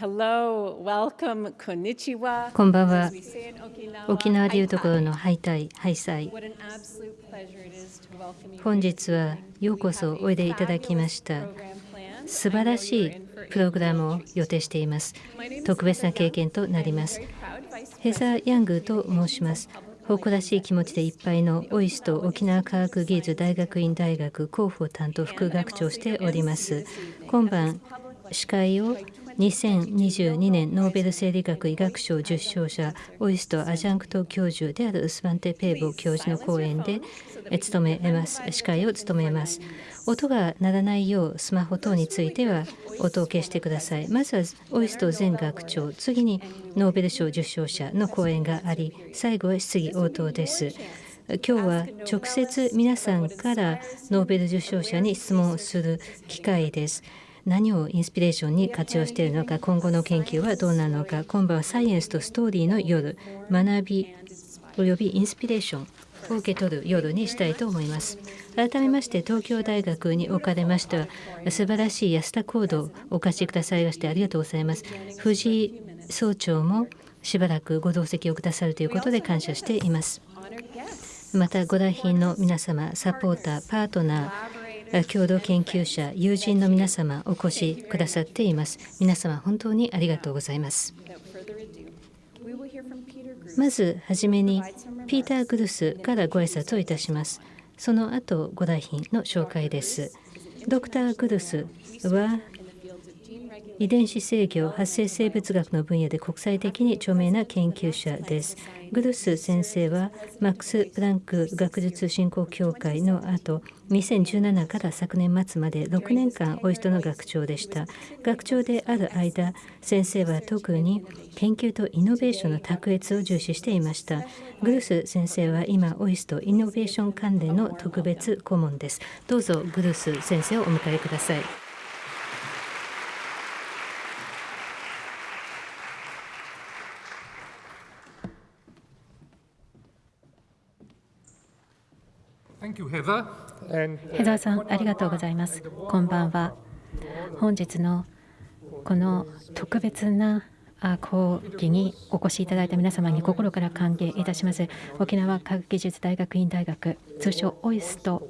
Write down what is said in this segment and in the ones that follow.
Hello, welcome, konnichiwa. こんばんは沖縄でいうところの.ハイタイ、ハイサイ本日はよ.うこそおいでいただきました.素晴らしいプログラムを予定しています特別な経験となりますヘザー・ヤングと申します誇らしい気持ちでいっぱいのオイスト沖縄科学技術大学院大学広報担当副学長をしております今晩司会を2022年ノーベル生理学医学賞受賞者 OIST adjunct 教授であるスバンテ・ペーボ教授の講演で務めます司会を務めます。音が鳴らないようスマホ等については音を消してください。まずは OIST 前学長次にノーベル賞受賞者の講演があり最後は質疑応答です。今日は直接皆さんからノーベル受賞者に質問する機会です。何をインスピレーションに活用しているのか今後の研究はどうなのか。今晩はサイエンスとストーリーの夜学びおよびインスピレーションを受け取る夜にしたいと思います。改めまして東京大学におかれましては素晴らしい安田講堂をお貸しくださいましてありがとうございます。藤井総長もしばらくご同席をくださるということで感謝しています。またご来賓の皆様サポーターパートナー共同研究者友人の皆様お越しくださっています。皆様本当にありがとうございます。まずはじめにピーター・グルスからご挨拶をいたします。その後ご来賓の紹介です。ドクター・グルスは遺伝子制御発生生物学の分野で国際的に著名な研究者です。グルス先生はマックス・プランク学術振興協会の後2017から昨年末まで6年間オイストの学長でした。学長である間先生は特に研究とイノベーションの卓越を重視していました。グルス先生は今オイストイノベーション関連の特別顧問です。どうぞグルス先生をお迎えください。Thank you, Heather. ヘザーさん、ありがとうございます。こんばんは。本日のこの特別なあ講義にお越しいただいた皆様に心から歓迎いたします。沖縄科学技術大学院大学、通称オイスト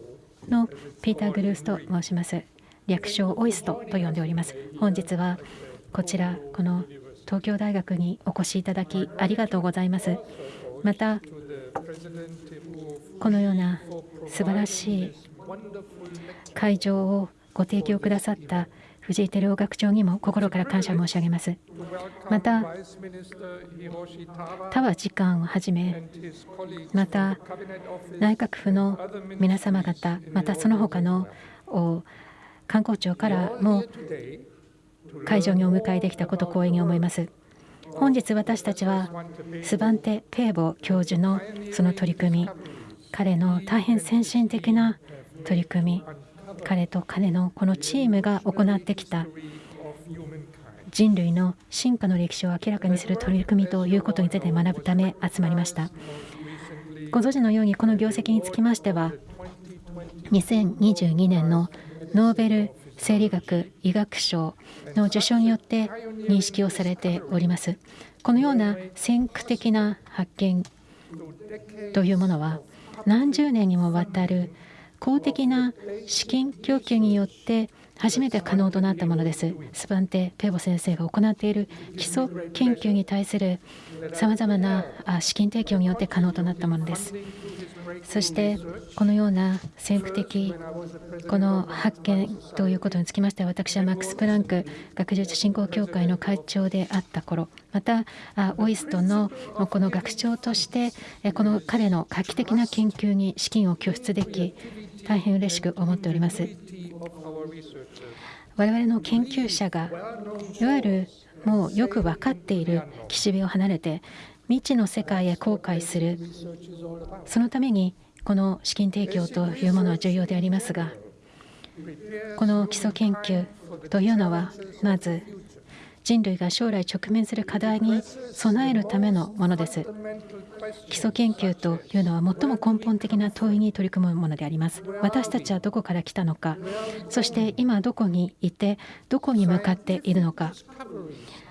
のピーター・グルースと申します。略称オイストと呼んでおります。本日はこちら、この東京大学にお越しいただきありがとうございます。また、このような素晴らしい会場をご提供くださった藤井照夫学長にも心から感謝申し上げます。また、田和次官をはじめ、また内閣府の皆様方、またその他の観光庁からも会場にお迎えできたこと光栄に思います。本日私たちはスバンテ・ペーボ教授のその取り組み、彼の大変先進的な取り組み、彼と彼のこのチームが行ってきた人類の進化の歴史を明らかにする取り組みということについて学ぶため集まりました。ご存知のようにこの業績につきましては2022年のノーベル生理学医学賞の受賞によって認識をされております。このような先駆的な発見というものは何十年にもわたる公的な資金供給によって初めて可能となったものです。スバンテ・ペーボ先生が行っている基礎研究に対するさまざまな資金提供によって可能となったものです。そしてこのような先駆的この発見ということにつきましては私はマックス・プランク学術振興協会の会長であった頃またあオイストのこの学長としてこの彼の画期的な研究に資金を拠出でき大変嬉しく思っております。我々の研究者がいわゆるもうよく分かっている。岸辺を離れて未知の世界へ後悔する。そのためにこの資金提供というものは重要でありますがこの基礎研究というのはまず人類が将来直面する課題に備えるためのものです。基礎研究というのは最も根本的な問いに取り組むものであります。私たちはどこから来たのか。そして今どこにいてどこに向かっているのか。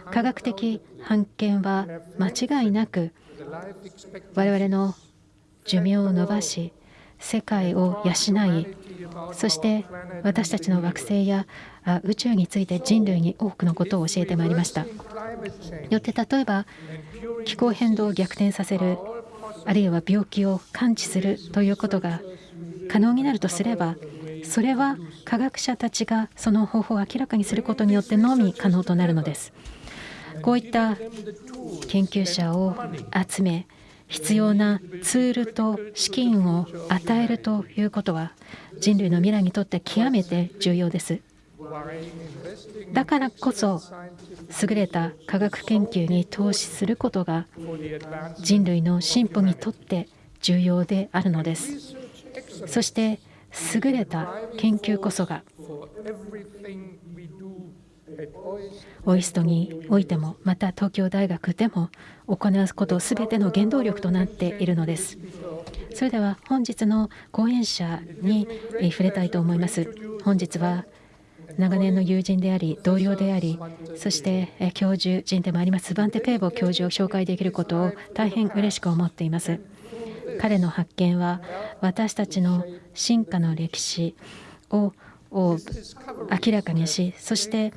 科学的判権は間違いなく我々の寿命を伸ばし世界を養いそして私たちの惑星や宇宙について人類に多くのことを教えてまいりました。よって例えば気候変動を逆転させるあるいは病気を感知するということが可能になるとすればそれは科学者たちがその方法を明らかにすることによってのみ可能となるのです。こういった研究者を集め必要なツールと資金を与えるということは人類の未来にとって極めて重要です。だからこそ優れた科学研究に投資することが人類の進歩にとって重要であるのです。そして優れた研究こそがオイストにおいてもまた東京大学でも行うことすべての原動力となっているのですそれでは本日の講演者に触れたいと思います本日は長年の友人であり同僚でありそして教授人でもありますバンテ・ペーボ教授を紹介できることを大変嬉しく思っています彼の発見は私たちの進化の歴史をを明らかにしそして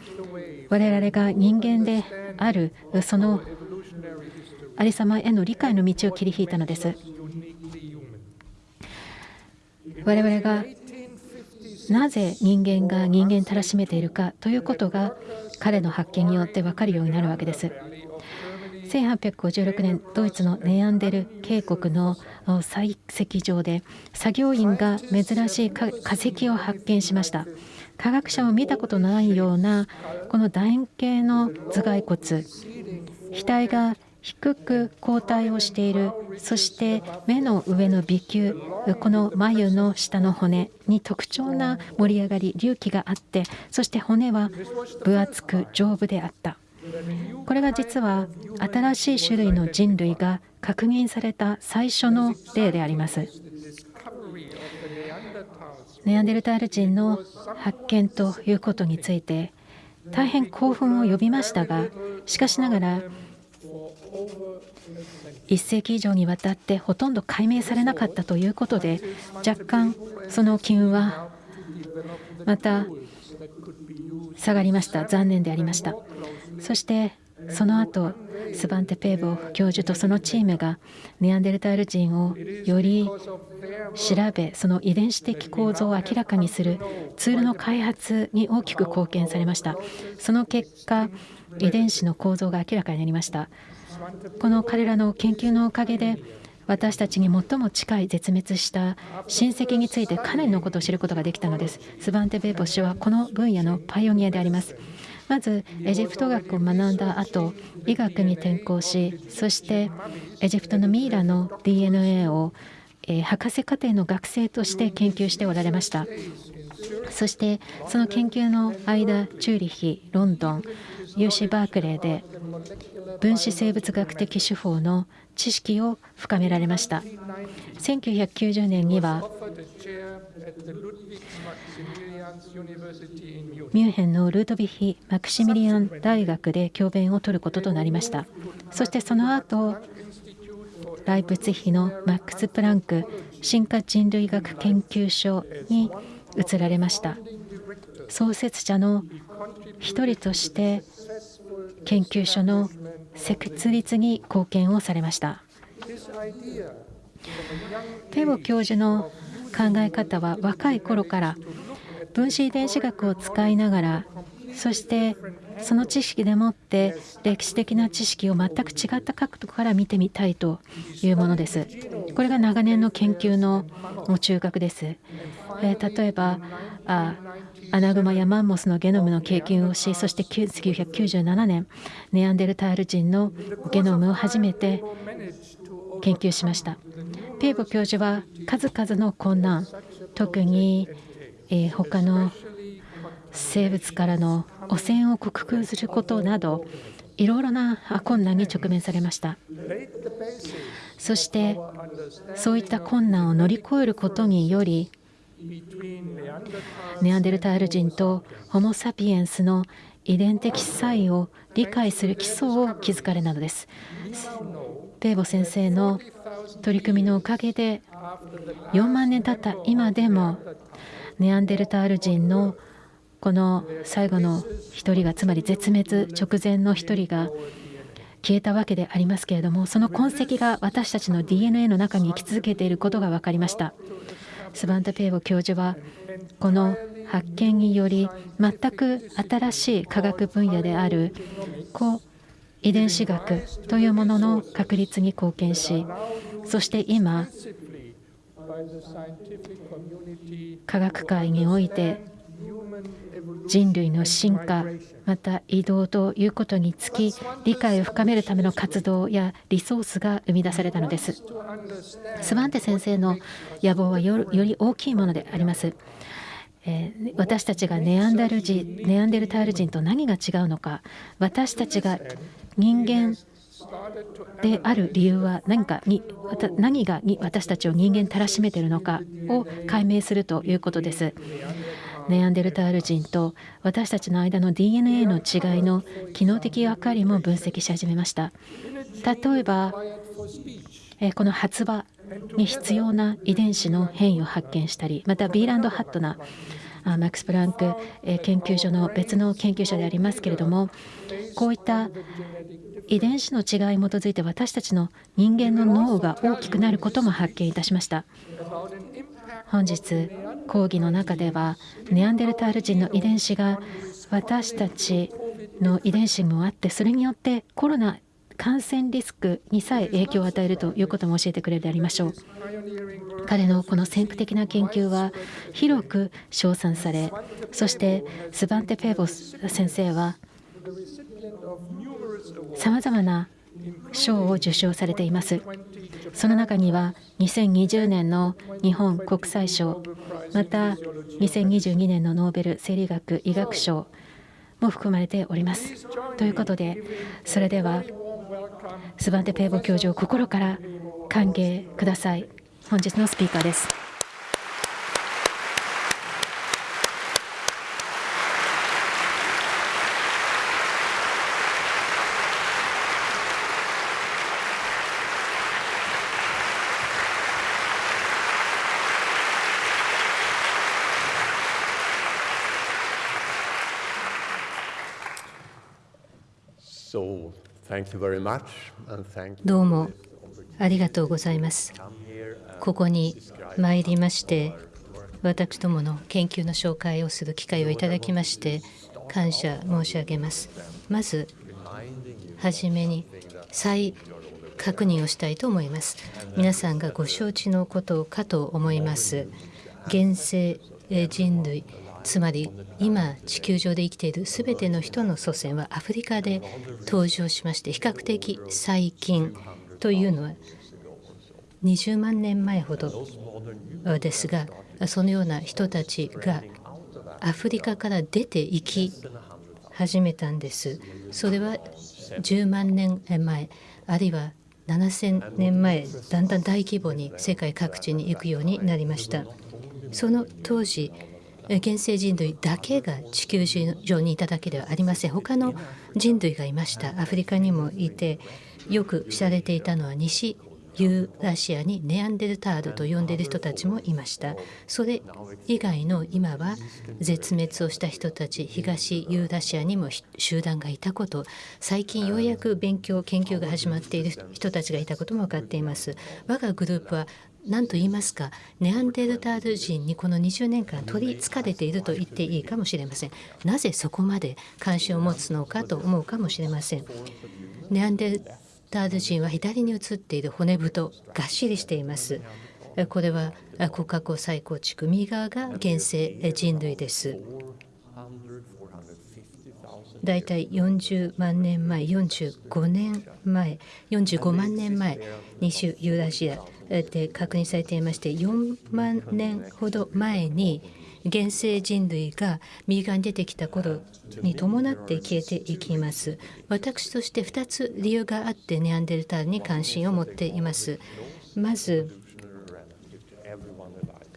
我々が人間であるそのありさまへの理解の道を切り引いたのです。我々がなぜ人間が人間たらしめているかということが彼の発見によって分かるようになるわけです。1856年ドイツのネアンデル渓谷の採石場で作業員が珍しい化石を発見しました。科学者も見たことないようなこの楕円形の頭蓋骨。額が低く後退をしている。そして目の上の鼻球この眉の下の骨に特徴な盛り上がり隆起があってそして骨は分厚く丈夫であった。これが実は新しい種類の人類が確認された最初の例であります。ネアンデルタール人の発見ということについて大変興奮を呼びましたがしかしながら1世紀以上にわたってほとんど解明されなかったということで若干その機運はまた下がりました。残念でありました。そしてその後スバンテ・ペーボ教授とそのチームがネアンデルタール人をより調べその遺伝子的構造を明らかにするツールの開発に大きく貢献されました。その結果遺伝子の構造が明らかになりました。この彼らの研究のおかげで私たちに最も近い絶滅した親戚についてかなりのことを知ることができたのです。スバンテ・ベーボ氏はこの分野のパイオニアであります。まずエジプト学を学んだ後医学に転校しそしてエジプトのミイラの DNA を、え、博士課程の学生として研究しておられました。そしてその研究の間チューリヒロンドン UC バークレーで分子生物学的手法の知識を深められました。1990年にはミュンヘンのルートビヒ・マクシミリアン大学で教鞭を取ることとなりました。そしてその後ライプツヒのマックス・プランク進化人類学研究所に移られました。創設者の一人として研究所の設立に貢献をされました。ペボ教授の考え方は若い頃から分子遺伝子学を使いながらそしてその知識でもって歴史的な知識を全く違った角度から見てみたいというものです。これが長年の研究の中核です。えー、例えばあアナグマやマンモスのゲノムの経験をしそして1997年ネアンデルタール人のゲノムを初めて研究しましたペーボ教授は数々の困難特に、えー、他の生物からの汚染を克服することなどいろいろな困難に直面されましたそしてそういった困難を乗り越えることによりネアンデルタール人とホモ・サピエンスの遺伝的差異を理解する基礎を築かれなのです。ペーボ先生の取り組みのおかげで4万年経った今でもネアンデルタール人のこの最後の一人がつまり絶滅直前の一人が消えたわけでありますけれどもその痕跡が私たちの DNA の中に生き続けていることが分かりました。スバンタ・ペーボ教授はこの発見により全く新しい科学分野である高遺伝子学というものの確立に貢献しそして今科学界において人類の進化また移動ということにつき理解を深めるための活動やリソースが生み出されたのですスバンテ先生の野望はより大きいものであります。え私たちがネアンダル人ネアンデルタール人と何が違うのか私たちが人間である理由は何かに何がに私たちを人間たらしめているのかを解明するということです。ネアンデルタール人と私たちの間の DNA の違いの機能的役割も分析し始めました。例えばこの発話に必要な遺伝子の変異を発見したりまたビーランド・ハットナマックス・プランク研究所の別の研究者でありますけれどもこういった遺伝子の違いに基づいて私たちの人間の脳が大きくなることも発見いたしました。本日講義の中ではネアンデルタール人の遺伝子が私たちの遺伝子もあってそれによってコロナ感染リスクにさえ影響を与えるということも教えてくれるでありましょう彼のこの先駆的な研究は広く称賛されそしてスバンテ・ペーボス先生はさまざまな賞を受賞されていますその中には2020年の日本国際賞また2022年のノーベル生理学医学賞も含まれております。ということでそれではスバンテ・ペーボ教授を心から歓迎ください本日のスピーカーです。どうもありがとうございます。ここに参りまして、私どもの研究の紹介をする機会をいただきまして、感謝申し上げます。まず、はじめに再確認をしたいと思います。皆さんがご承知のことかと思います。現世人類つまり今地球上で生きているすべての人の祖先はアフリカで登場しまして比較的最近というのは20万年前ほどですがそのような人たちがアフリカから出ていき始めたんです。それは10万年前あるいは7000年前だんだん大規模に世界各地に行くようになりました。その当時現世人類だけが地球上にいただけではありません。他の人類がいました。アフリカにもいてよく知られていたのは西ユーラシアにネアンデルタールと呼んでいる人たちもいました。それ以外の今は絶滅をした人たち東ユーラシアにも集団がいたこと。最近ようやく勉強研究が始まっている人たちがいたことも分かっています。我がグループは何と言いますかネアンデルタール人にこの20年間取りつかれていると言っていいかもしれません。なぜそこまで関心を持つのかと思うかもしれません。ネアンデルタール人は左に写っている骨太がっしりしています。これは骨格を再構築右側が現世人類です。だいたい40万年前45年前45万年前西ユーラシアで確認されていまして4万年ほど前に現世人類が右側に出てきた頃に伴って消えていきます。私として2つ理由があってネアンデルタールに関心を持っています。まず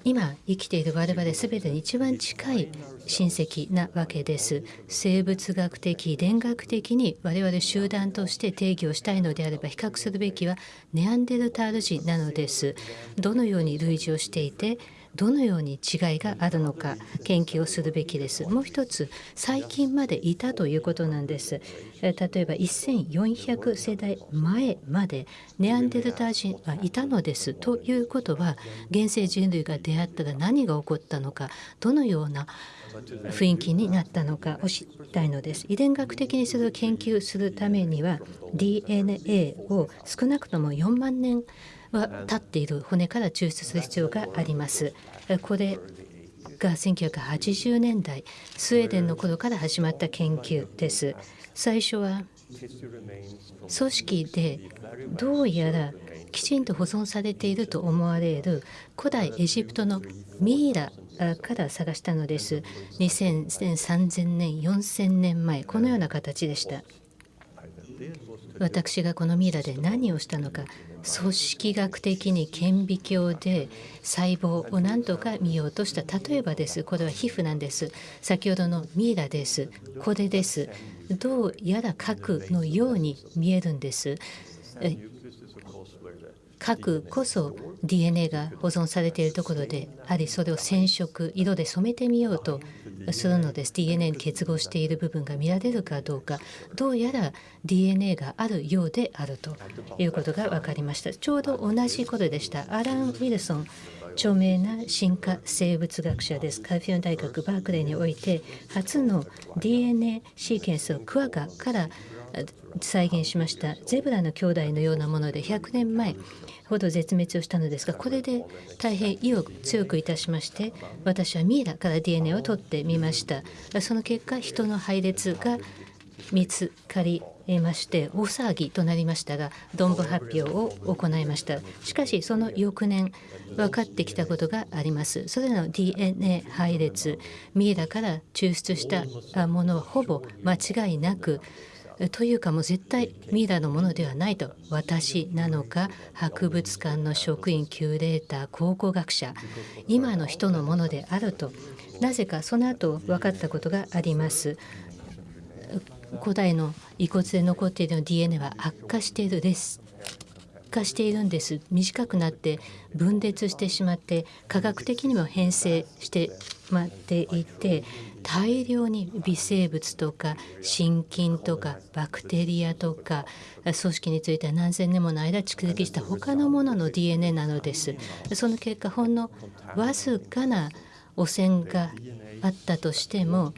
今生きている我々すべてに一番近い親戚なわけです。生物学的遺伝学的に我々集団として定義をしたいのであれば比較するべきはネアンデルタール人なのです。どのように類似をしていてどのように違いがあるのか研究をするべきです。もう一つ最近までいたということなんです。え例えば1400世代前までネアンデルター人はいたのです。ということは現世人類が出会ったら何が起こったのかどのような雰囲気になったのかを知りたいのです遺伝学的にそれを研究するためには DNA を少なくとも4万年は立っている骨から抽出する必要があります。これが1980年代スウェーデンの頃から始まった研究です。最初は組織でどうやらきちんと保存されていると思われる古代エジプトのミイラから探したのです。2000 3000年4000年前このような形でした。私がこのミイラで何をしたのか組織学的に顕微鏡で細胞を何とか見ようとした。例えばです。これは皮膚なんです。先ほどのミイラです。これです。どうやら核のように見えるんです。核こそ DNA が保存されているところでありそれを染色色で染めてみようとするのです。DNA に結合している部分が見られるかどうか。どうやら DNA があるようであるということが分かりました。ちょうど同じことでした。アラン・ウィルソン著名な進化生物学者です。カリフォルニア大学バークレーにおいて初の DNA シーケンスをクワガから再現しました。ゼブラの兄弟のようなもので100年前ほど絶滅をしたのですがこれで大変意を強くいたしまして私はミイラから DNA を取ってみました。その結果人の配列が見つかりまして大騒ぎとなりましたが論文発表を行いました。しかしその翌年分かってきたことがあります。それらの DNA 配列ミイラから抽出したものはほぼ間違いなくというかもう絶対ミイラのものではないと。私なのか博物館の職員キュレーター考古学者今の人のものであると。なぜかその後分かったことがあります。古代の遺骨で残っている DNA は悪化しているです。化しているんです。短くなって分裂してしまって科学的にも変性してしまっていて大量に微生物とか心筋とかバクテリアとか組織については何千年もの間蓄積した他のものの DNA なのです。その結果ほんのわずかな汚染があったとしても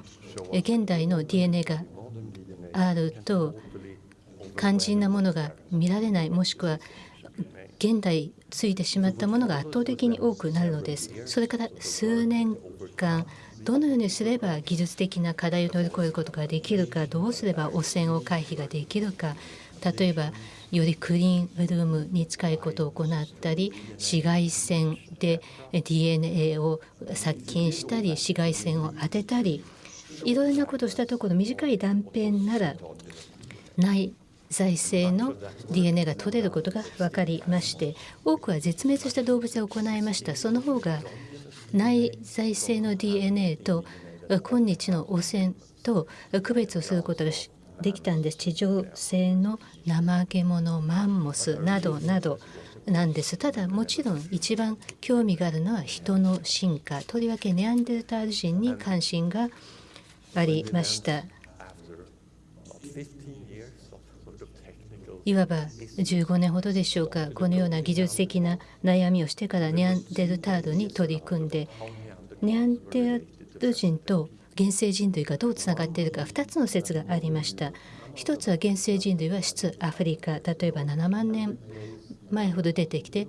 現代の DNA があると肝心なものが見られないもしくは現代ついてしまったものが圧倒的に多くなるのです。それから数年間どのようにすれば技術的な課題を乗り越えることができるかどうすれば汚染を回避ができるか例えばよりクリーンルームに近いことを行ったり紫外線で DNA を殺菌したり紫外線を当てたりいろいろなことをしたところ短い断片なら内在性の DNA が取れることが分かりまして多くは絶滅した動物で行いました。その方が内在性の DNA と今日の汚染と区別をすることができたんです。地上性の怠け者マンモスなどなどなんです。ただもちろん一番興味があるのは人の進化。とりわけネアンデルタール人に関心がありました。いわば15年ほどでしょうか。このような技術的な悩みをしてからネアンデルタールに取り組んでネアンデル人と原生人類がどうつながっているか2つの説がありました。一つは原生人類は出アフリカ例えば7万年前ほど出てきて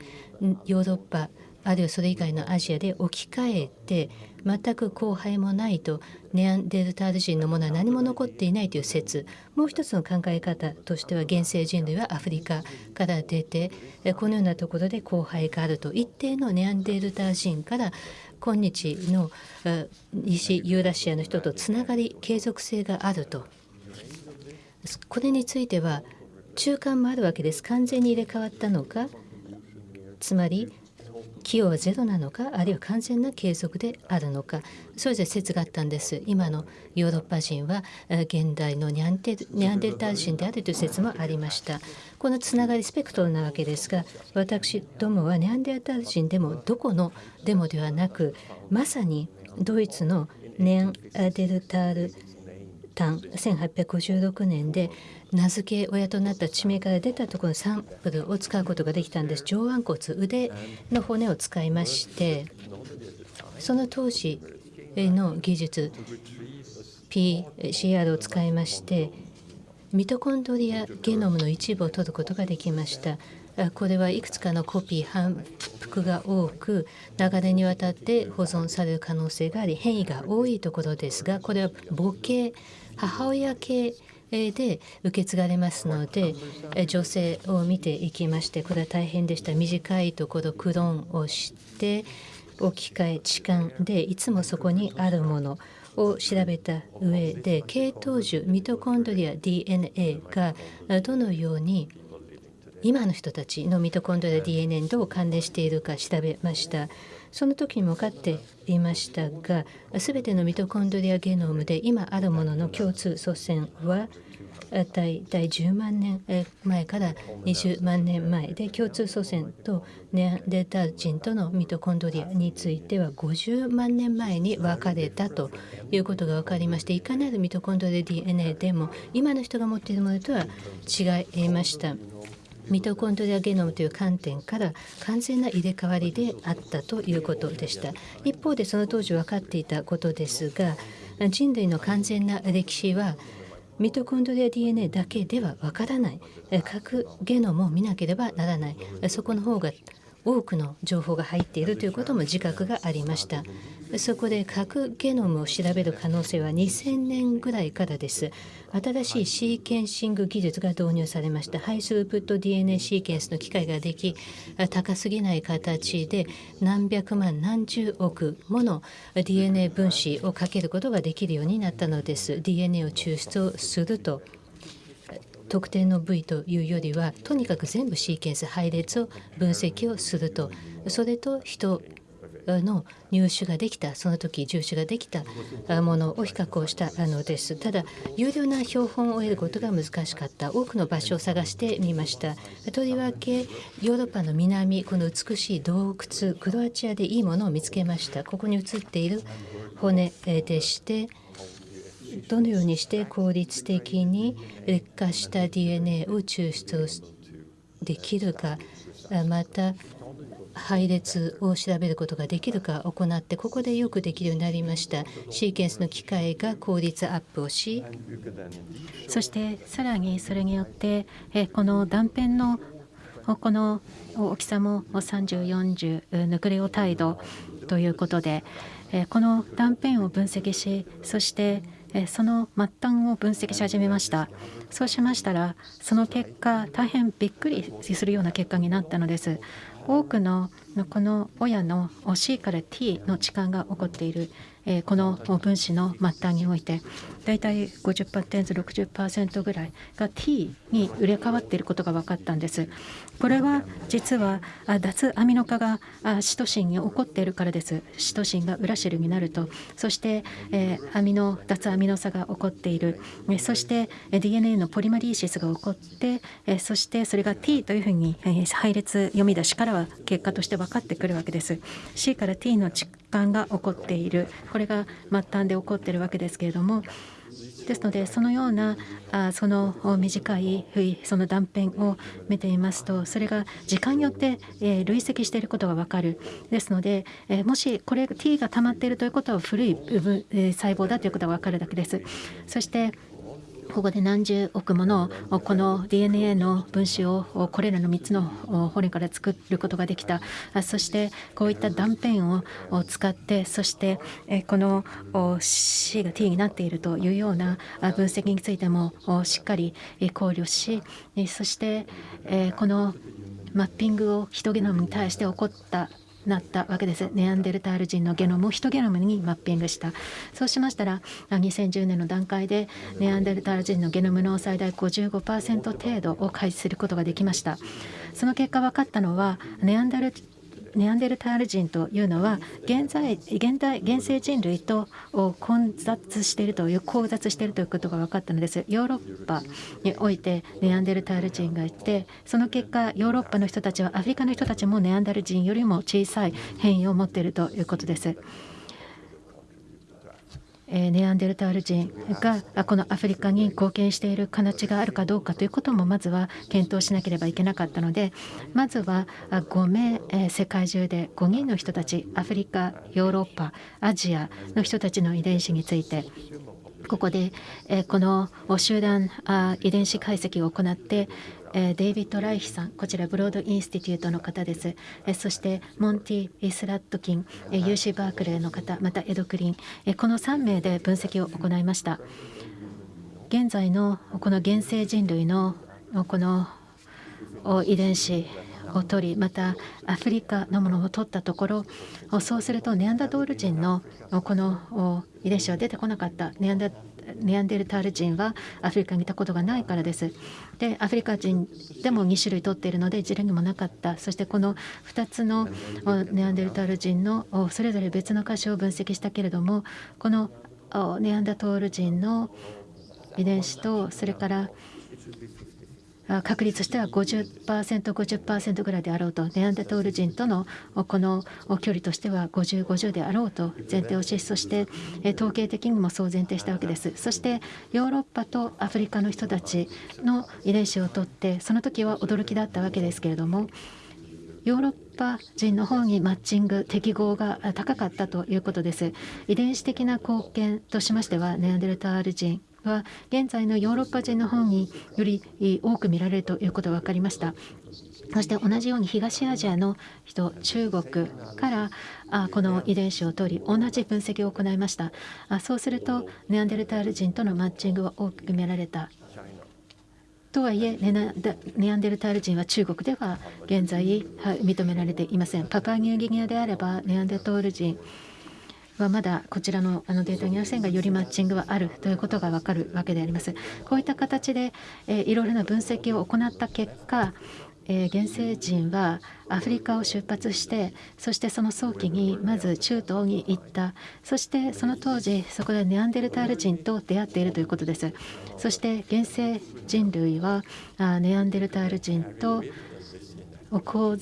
ヨーロッパあるいはそれ以外のアジアで置き換えて全く後輩もないとネアンデルタール人のものは何も残っていないという説。もう一つの考え方としては原生人類はアフリカから出てこのようなところで後輩があると。一定のネアンデルタール人から今日の西ユーラシアの人とつながり継続性があると。これについては中間もあるわけです。完全に入れ替わったのかつまり寄与はゼロなのかあるいは完全な継続であるのかそれぞれ説があったんです。今のヨーロッパ人は現代のニャンテニャンデルタル人であるという説もありました。このつながりスペクトルなわけですが私どもはニャンデルタル人でもどこのデモではなくまさにドイツのネアンデルタール単1856年で名付け親となった地名から出たところのサンプルを使うことができたんです。上腕骨腕の骨を使いましてその当時の技術 PCR を使いましてミトコンドリアゲノムの一部を取ることができました。これはいくつかのコピー反復が多く流れにわたって保存される可能性があり変異が多いところですがこれは母系母親系で受け継がれますので女性を見ていきましてこれは大変でした。短いところクローンをして置き換え置換でいつもそこにあるものを調べた上で系統樹ミトコンドリア DNA がどのように今の人たちのミトコンドリア DNA にどう関連しているか調べました。その時にも分かっていましたが全てのミトコンドリアゲノムで今あるものの共通祖先は大体10万年前から20万年前で共通祖先とネアンデータ人とのミトコンドリアについては50万年前に分かれたということが分かりましていかなるミトコンドリア DNA でも今の人が持っているものとは違いました。ミトコンドリアゲノムという観点から完全な入れ替わりであったということでした。一方でその当時分かっていたことですが人類の完全な歴史はミトコンドリア DNA だけではわからない。核ゲノムを見なければならない。そこの方が多くの情報が入っているということも自覚がありました。そこで核ゲノムを調べる可能性は2000年ぐらいからです。新しいシーケンシング技術が導入されました。ハイスループット DNA シーケンスの機械ができ高すぎない形で何百万何十億もの DNA 分子をかけることができるようになったのです。DNA を抽出をすると特定の部位というよりはとにかく全部シーケンス配列を分析をするとそれと人の入手ができた。その時入手ができたものを比較をしたのですただ有料な標本を得ることが難しかった。多くの場所を探してみました。とりわけヨーロッパの南この美しい洞窟クロアチアでいいものを見つけましたここに写っている骨でしてどのようにして効率的に劣化した DNA を抽出できるかまた配列を調べることができるか行ってここでよくできるようになりました。シーケンスの機械が効率アップをしそしてさらにそれによってこの断片のこの大きさも3040ヌクレオタイドということでこの断片を分析しそしてその末端を分析し始めました。そうしましたらその結果大変びっくりするような結果になったのです。多くのこの親の C から T の置換が起こっている。この分子の末端において大体50%、60%ぐらいが T に入れ替わっていることが分かったんです。これは実は脱アミノ化がシトシンに起こっているからです。シトシンがウラシルになるとそして、えアミノ脱アミノ差が起こっているそして DNA のポリマリーシスが起こってそしてそれが T というふうに配列読み出しからは結果として分かってくるわけです。C から T の間が起こっているこれが末端で起こっているわけですけれどもですのでそのようなあその短いその断片を見ていますとそれが時間によって、え累積していることが分かるですので、えもしこれ T が溜まっているということは古い部分、え細胞だということが分かるだけです。そしてここで何十億ものこの DNA の分子をこれらの3つの骨から作ることができた。そしてこういった断片を使ってそしてこの C が T になっているというような分析についてもしっかり考慮しそしてこのマッピングをヒトゲノムに対して起こったなったわけです。ネアンデルタール人のゲノムをヒトゲノムにマッピングした。そうしましたら2010年の段階でネアンデルタール人のゲノムの最大55%程度を開始することができました。その結果分かったのはネアンデルネアンデルタール人というのは現在現代現世人類と混雑しているという交雑しているということが分かったのですヨーロッパにおいてネアンデルタール人がいてその結果ヨーロッパの人たちはアフリカの人たちもネアンデル人よりも小さい変異を持っているということです。ネアンデルタール人がこのアフリカに貢献している形があるかどうかということもまずは検討しなければいけなかったのでまずは5名、世界中で5人の人たちアフリカヨーロッパアジアの人たちの遺伝子についてここで、この集団遺伝子解析を行ってデイビッド・ライヒさん、こちらブロード・インスティテュートの方です。そしてモンティ・スラットキン、UC バークレーの方、またエド・クリン、この3名で分析を行いました。現在のこの原生人類のこの遺伝子を取りまたアフリカのものを取ったところそうするとネアンダドール人のこの遺伝子は出てこなかったネアンダネアンデルタール人はアフリカにいたことがないからです。でアフリカ人でも2種類取っているので事例にもなかったそしてこの2つのネアンデルタール人のそれぞれ別の箇所を分析したけれどもこのネアンダトール人の遺伝子とそれから確率としては 50%50% 50ぐらいであろうとネアンデトール人とのこの距離としては50、50であろうと前提をしそして統計的にもそう前提したわけです。そしてヨーロッパとアフリカの人たちの遺伝子を取ってその時は驚きだったわけですけれどもヨーロッパ人の方にマッチング適合が高かったということです。遺伝子的な貢献としましてはネアンデルタール人は現在のヨーロッパ人の方により多く見られるということが分かりました。そして同じように東アジアの人中国からあこの遺伝子を取り同じ分析を行いました。あそうするとネアンデルタール人とのマッチングは大きく見られた。とはいえネアンデルタール人は中国では現在認められていません。パパニューギニアであればネアンデルタール人はまだこちらのあのデータにありませんがよりマッチングはあるということが分かるわけであります。こういった形で、え、いろいろな分析を行った結果えー、原生人はアフリカを出発してそしてその早期にまず中東に行ったそしてその当時そこでネアンデルタール人と出会っているということですそして原生人類はあネアンデルタール人とを交,、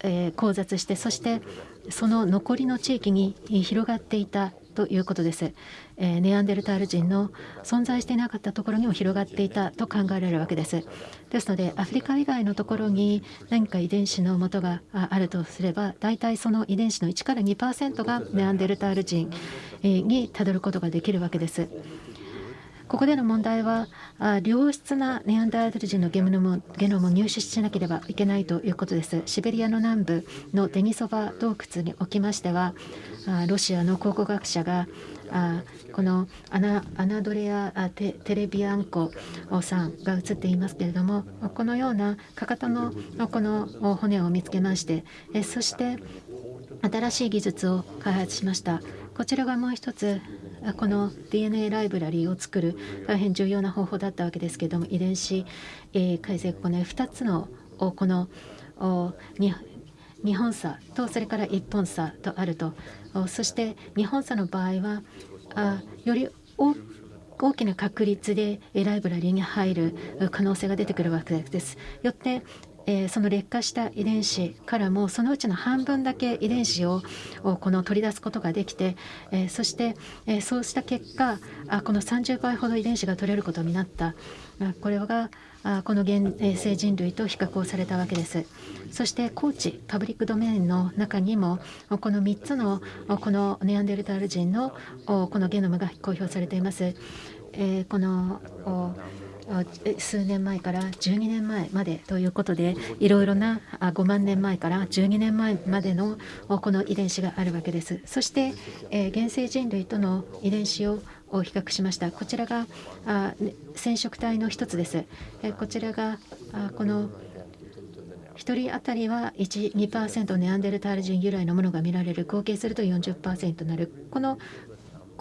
えー、交雑してそしてその残りの地域に広がっていたということです。えネアンデルタール人の存在していなかったところにも広がっていたと考えられるわけです。ですのでアフリカ以外のところに何か遺伝子のもとがあるとすれば大体その遺伝子の1から2%がネアンデルタール人にたどることができるわけです。ここでの問題は良質なネアンダール人のゲノムゲノムを入手しなければいけないということです。シベリアの南部のデニソバ洞窟におきましてはロシアの考古学者がこのアナドレアテレビアンコさんが映っていますけれどもこのようなかかとのこの骨を見つけましてそして新しい技術を開発しましたこちらがもう一つこの DNA ライブラリーを作る大変重要な方法だったわけですけれども遺伝子、え解析この2つのこの2本差とそれから1本差とあるとそして2本差の場合はより大きな確率でライブラリーに入る可能性が出てくるわけです。よってえ、その劣化した遺伝子からもそのうちの半分だけ遺伝子をこの取り出すことができて、え、そして、え、そうした結果あこの30倍ほど遺伝子が取れることになった。これがこの現生人類と比較をされたわけです。そして高知パブリックドメインの中にもこの3つのこのネアンデルタール人のこのゲノムが公表されています、えこの数年前から12年前までということでいろいろな5万年前から12年前までのこの遺伝子があるわけです。そして、え原生人類との遺伝子を比較しました。こちらがあ染色体の一つです、えこちらがあこの1人当たりは1、2%ネアンデルタール人由来のものが見られる合計すると40%になる。この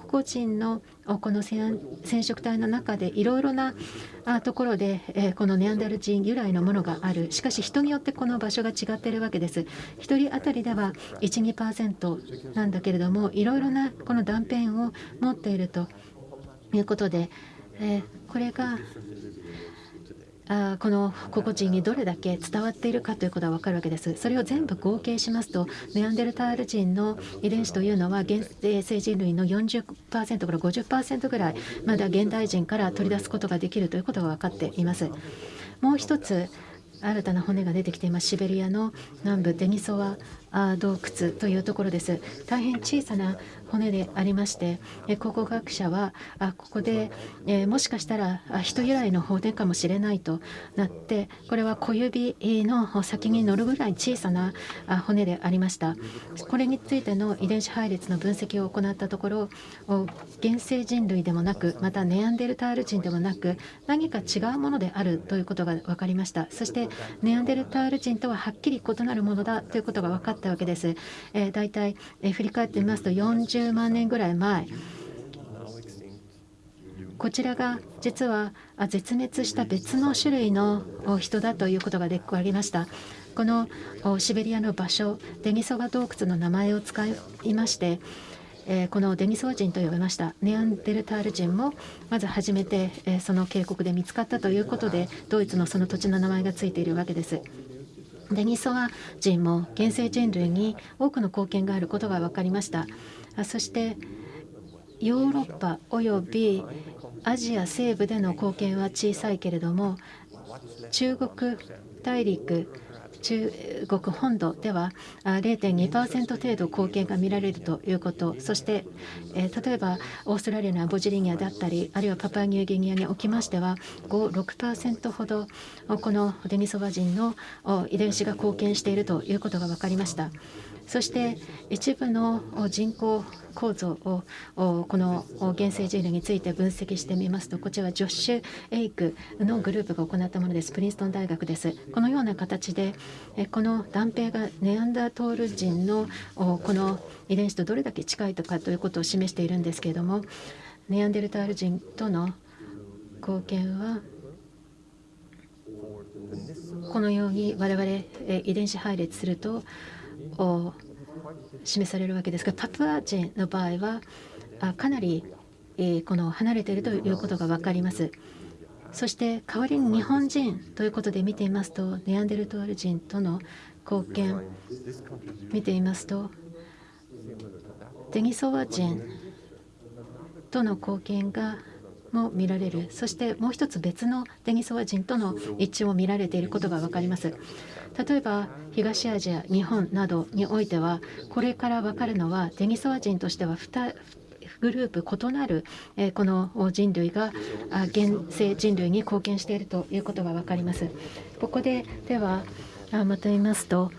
個人のこの染色体の中でいろいろなところで、えこのネアンダル人由来のものがある。しかし人によってこの場所が違っているわけです。1人当たりでは12%なんだけれどもいろいろなこの断片を持っているということで、えこれがあこの個々人にどれだけ伝わっているかということが分かるわけです。それを全部合計しますとネアンデルタール人の遺伝子というのは現生人類の40%から50%ぐらいまだ現代人から取り出すことができるということが分かっています。もう一つ新たな骨が出てきていますシベリアの南部デニソワ洞窟というところです大変小さな骨でありまして考古学者はあここで、えもしかしたら人由来の骨かもしれないとなってこれは小指の先に乗るぐらい小さな骨でありましたこれについての遺伝子配列の分析を行ったところ原生人類でもなくまたネアンデルタール人でもなく何か違うものであるということが分かりましたそしてネアンデルタール人とははっきり異なるものだということが分かったわけです。えー、大体、えー、振り返ってみますと40 30万年ぐらい前こちらが実は絶滅した別の種類の人だということがで分かりました。このシベリアの場所デニソワ洞窟の名前を使いましてこのデニソワ人と呼びましたネアンデルタール人もまず初めて、その渓谷で見つかったということでドイツのその土地の名前がついているわけです。デニソワ人も原生人類に多くの貢献があることが分かりました。そしてヨーロッパおよびアジア西部での貢献は小さいけれども中国大陸中国本土では0.2%程度貢献が見られるということそして、え例えばオーストラリアのアボジリニアだったりあるいはパパニューギニアにおきましては56%ほどこのデニソワ人の遺伝子が貢献しているということが分かりました。そして一部の人口構造をこの原生人類について分析してみますとこちらはジョッシュ・エイクのグループが行ったものです。プリンストン大学です。このような形でこの断片がネアンダートール人のこの遺伝子とどれだけ近いとかということを示しているんですけれどもネアンデルタール人との貢献はこのように我々遺伝子配列するとを示されるわけですがパプア人の場合はかなりこの離れているということが分かります。そして代わりに日本人ということで見ていますとネアンデルトール人との貢献見ていますとデニソワ人との貢献がも見られるそしてもう一つ別のデニソワ人との一致も見られていることが分かります。例えば東アジア日本などにおいてはこれから分かるのはデニソワ人としては2グループ異なるこの人類が現世人類に貢献しているということが分かります。ここでではまとめますと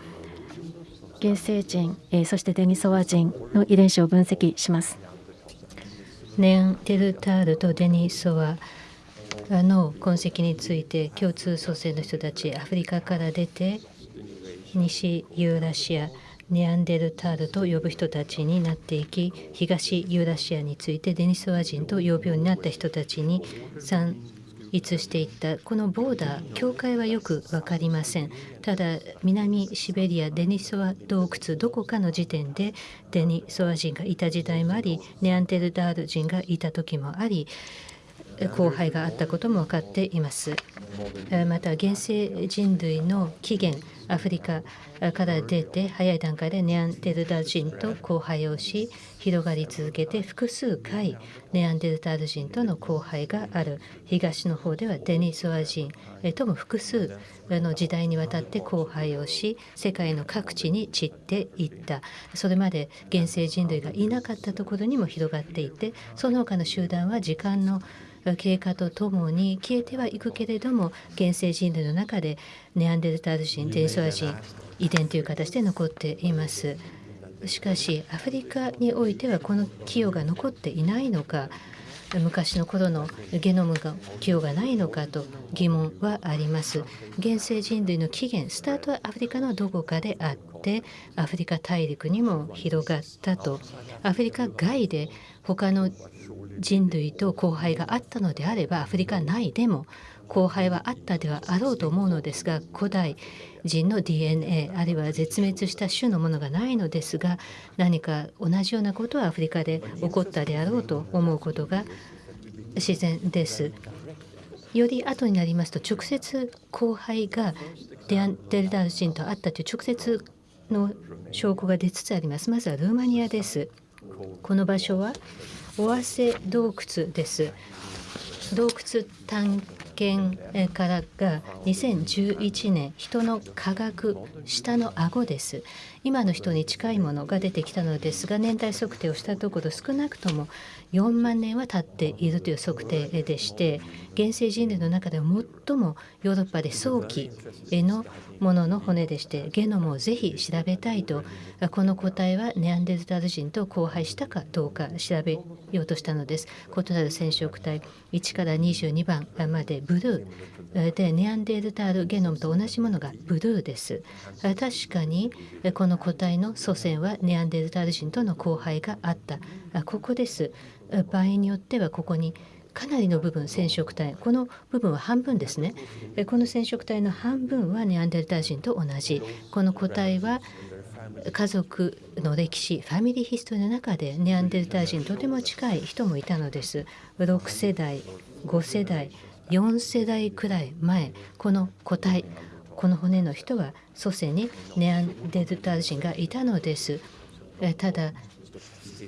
原生人そしてデニソワ人の遺伝子を分析します。ネアンデルタールとデニソワの痕跡について共通祖先の人たちアフリカから出て西ユーラシアネアンデルタールと呼ぶ人たちになっていき東ユーラシアについてデニソワ人と呼ぶようになった人たちに産逸していった。このボーダー境界はよく分かりません。ただ南シベリアデニソワ洞窟どこかの時点でデニソワ人がいた時代もありネアンデルタール人がいた時もあり荒廃があったことも分かっています。また原生人類の起源アフリカから出て早い段階でネアンデルタル人と交配をし広がり続けて複数回ネアンデルタール人との交配がある東の方ではデニソワ人とも複数の時代にわたって交配をし世界の各地に散っていったそれまで原生人類がいなかったところにも広がっていてその他の集団は時間の経過とともに消えてはいくけれども原生人類の中でネアンデルタール人デニソワ人遺伝という形で残っています。しかしアフリカにおいてはこの寄与が残っていないのか昔の頃のゲノムが寄与がないのかと疑問はあります現世人類の起源スタートはアフリカのどこかであってアフリカ大陸にも広がったとアフリカ外で他の人類と交配があったのであればアフリカ内でも交配はあったではあろうと思うのですが古代人の DNA あるいは絶滅した種のものがないのですが何か同じようなことはアフリカで起こったであろうと思うことが自然です。より後になりますと直接交配がデアンデルダル人とあったという直接の証拠が出つつあります。まずはルーマニアです。この場所は尾鷲洞窟です。洞窟探検からが2011年人の科学下の顎です今の人に近いものが出てきたのですが年代測定をしたところ少なくとも4万年は経っているという測定でして現世人類の中で最もヨーロッパで早期のものの骨でしてゲノムをぜひ調べたいとこの個体はネアンデルタル人と交配したかどうか調べようとしたのです。異なる染色体1から22番までブルーでネアンデルタルゲノムと同じものがブルーです。確かにこの個体の祖先はネアンデルタル人との交配があった。あここです。場合によってはここにかなりの部分染色体この部分は半分ですね。この染色体の半分はネアンデルタ人と同じ。この個体は家族の歴史ファミリーヒストリーの中でネアンデルタ人とても近い人もいたのです。6世代5世代4世代くらい前この個体この骨の人は祖先にネアンデルタ人がいたのです。ただ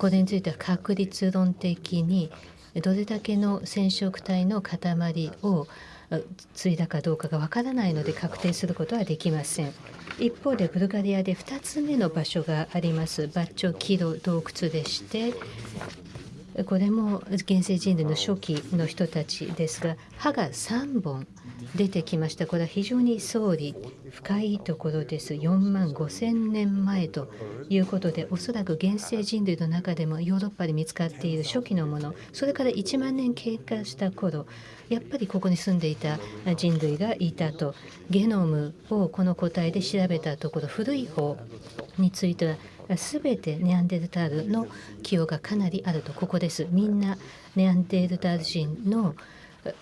これについては確率論的にどれだけの染色体の塊を継いだかどうかがわからないので確定することはできません。一方でブルガリアで2つ目の場所がありますバッチョキロ洞窟でしてこれも現世人類の初期の人たちですが歯が3本出てきました。これは非常に総理深いところです。4万5千年前ということでおそらく現世人類の中でもヨーロッパで見つかっている初期のものそれから1万年経過した頃やっぱりここに住んでいた人類がいたと。ゲノムをこの個体で調べたところ古い方については全てネアンデルタールの寄与がかなりあるとここです。みんなネアンデルタール人の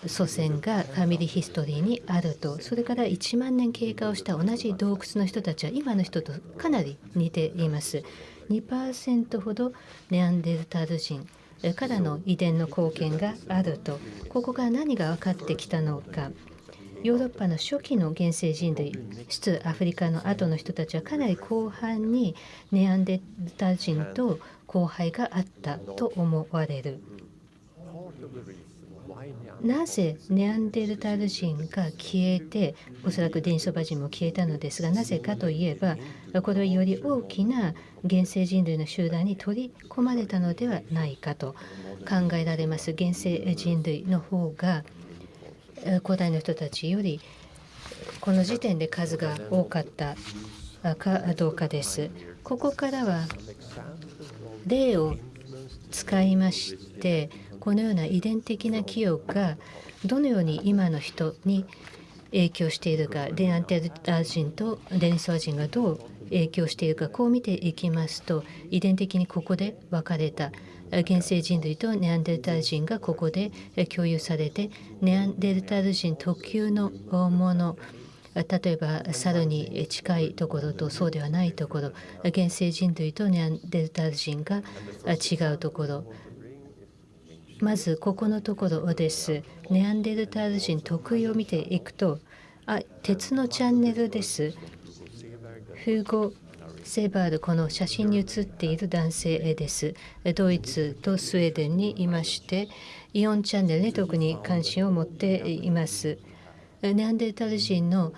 祖先がファミリーヒストリーにあると。それから1万年経過をした同じ洞窟の人たちは今の人とかなり似ています。2%ほどネアンデルタール人からの遺伝の貢献があると。ここから何が分かってきたのか。ヨーロッパの初期の原生人類出アフリカの後の人たちはかなり広範にネアンデルタル人と交配があったと思われる。なぜネアンデルタル人が消えておそらくデニソバ人も消えたのですがなぜかといえばこれはより大きな原生人類の集団に取り込まれたのではないかと考えられます原生人類の方が古代の人たちよりこの時点で数が多かったかどうかです。ここからは例を使いましてこのような遺伝的な寄与がどのように今の人に影響しているかデアンテルタ人とデニソワ人がどう影響しているかこう見ていきますと遺伝的にここで分かれた原生人類とネアンデルタール人がここで共有されてネアンデルタール人特有のもの例えば猿に近いところとそうではないところ原生人類とネアンデルタール人が違うところまずここのところです。ネアンデルタール人特有を見ていくと、あ鉄のチャンネルです。フーゴ・セバール、この写真に写っている男性です。ドイツとスウェーデンにいまして、イオンチャンネルに特に関心を持っています。ネアンデルタール人の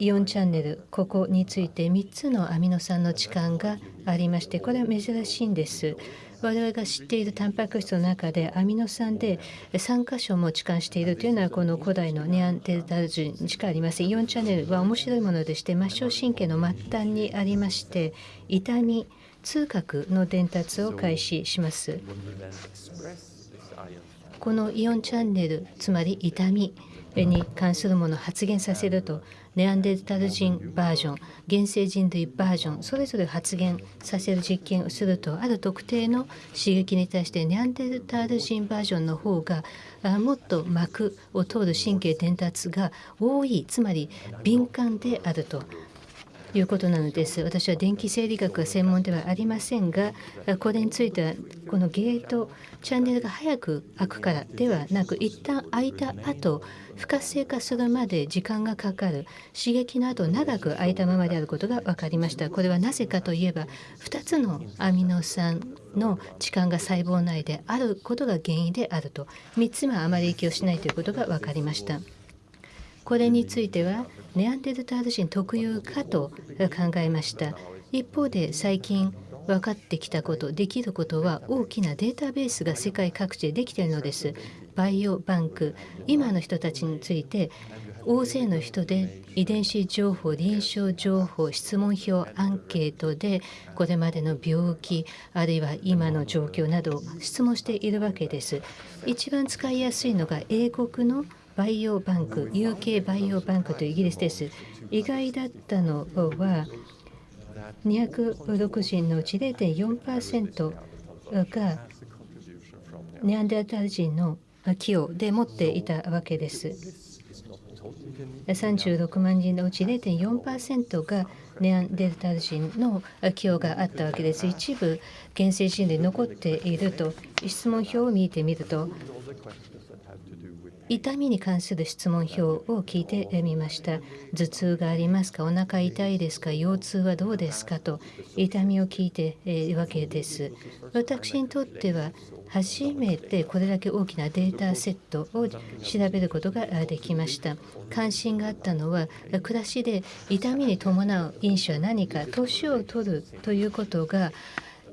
イオンチャンネルここについて3つのアミノ酸の置換がありましてこれは珍しいんです。我々が知っているタンパク質の中でアミノ酸で3箇所も置換しているというのはこの古代のネアンデルタル人しかありません。イオンチャンネルは面白いものでして末梢神経の末端にありまして痛み痛覚の伝達を開始します。このイオンチャンネルつまり痛みに関するものを発現させるとネアンデルタル人バージョン原生人類バージョンそれぞれ発現させる実験をするとある特定の刺激に対してネアンデルタル人バージョンの方がもっと膜を通る神経伝達が多いつまり敏感であると。いうことなのです。私は電気生理学が専門ではありませんが、これについてはこのゲートチャンネルが早く開くからではなく、一旦開いた後、不活性化するまで時間がかかる刺激の後長く空いたままであることが分かりました。これはなぜかといえば、2つのアミノ酸の置換が細胞内であることが原因であると、3つはあまり影響しないということが分かりました。これについてはネアンデルタール人特有かと考えました。一方で最近分かってきたことできることは大きなデータベースが世界各地でできているのです。バイオバンク今の人たちについて大勢の人で遺伝子情報臨床情報質問票アンケートでこれまでの病気あるいは今の状況などを質問しているわけです。一番使いやすいのが英国のバイオバンク UK バイオバンクというイギリスです意外だったのは206人のうち0.4%がネアンデルタル人の寄与で持っていたわけです。36万人のうち0.4%がネアンデルタル人の寄与があったわけです。一部原生人で残っていると質問票を見てみると痛みに関する質問票を聞いてみました。頭痛がありますか？お腹痛いですか？腰痛はどうですか？と痛みを聞いているわけです。私にとっては初めてこれだけ大きなデータセットを調べることができました。関心があったのは暮らしで痛みに伴う因子は何か年を取るということが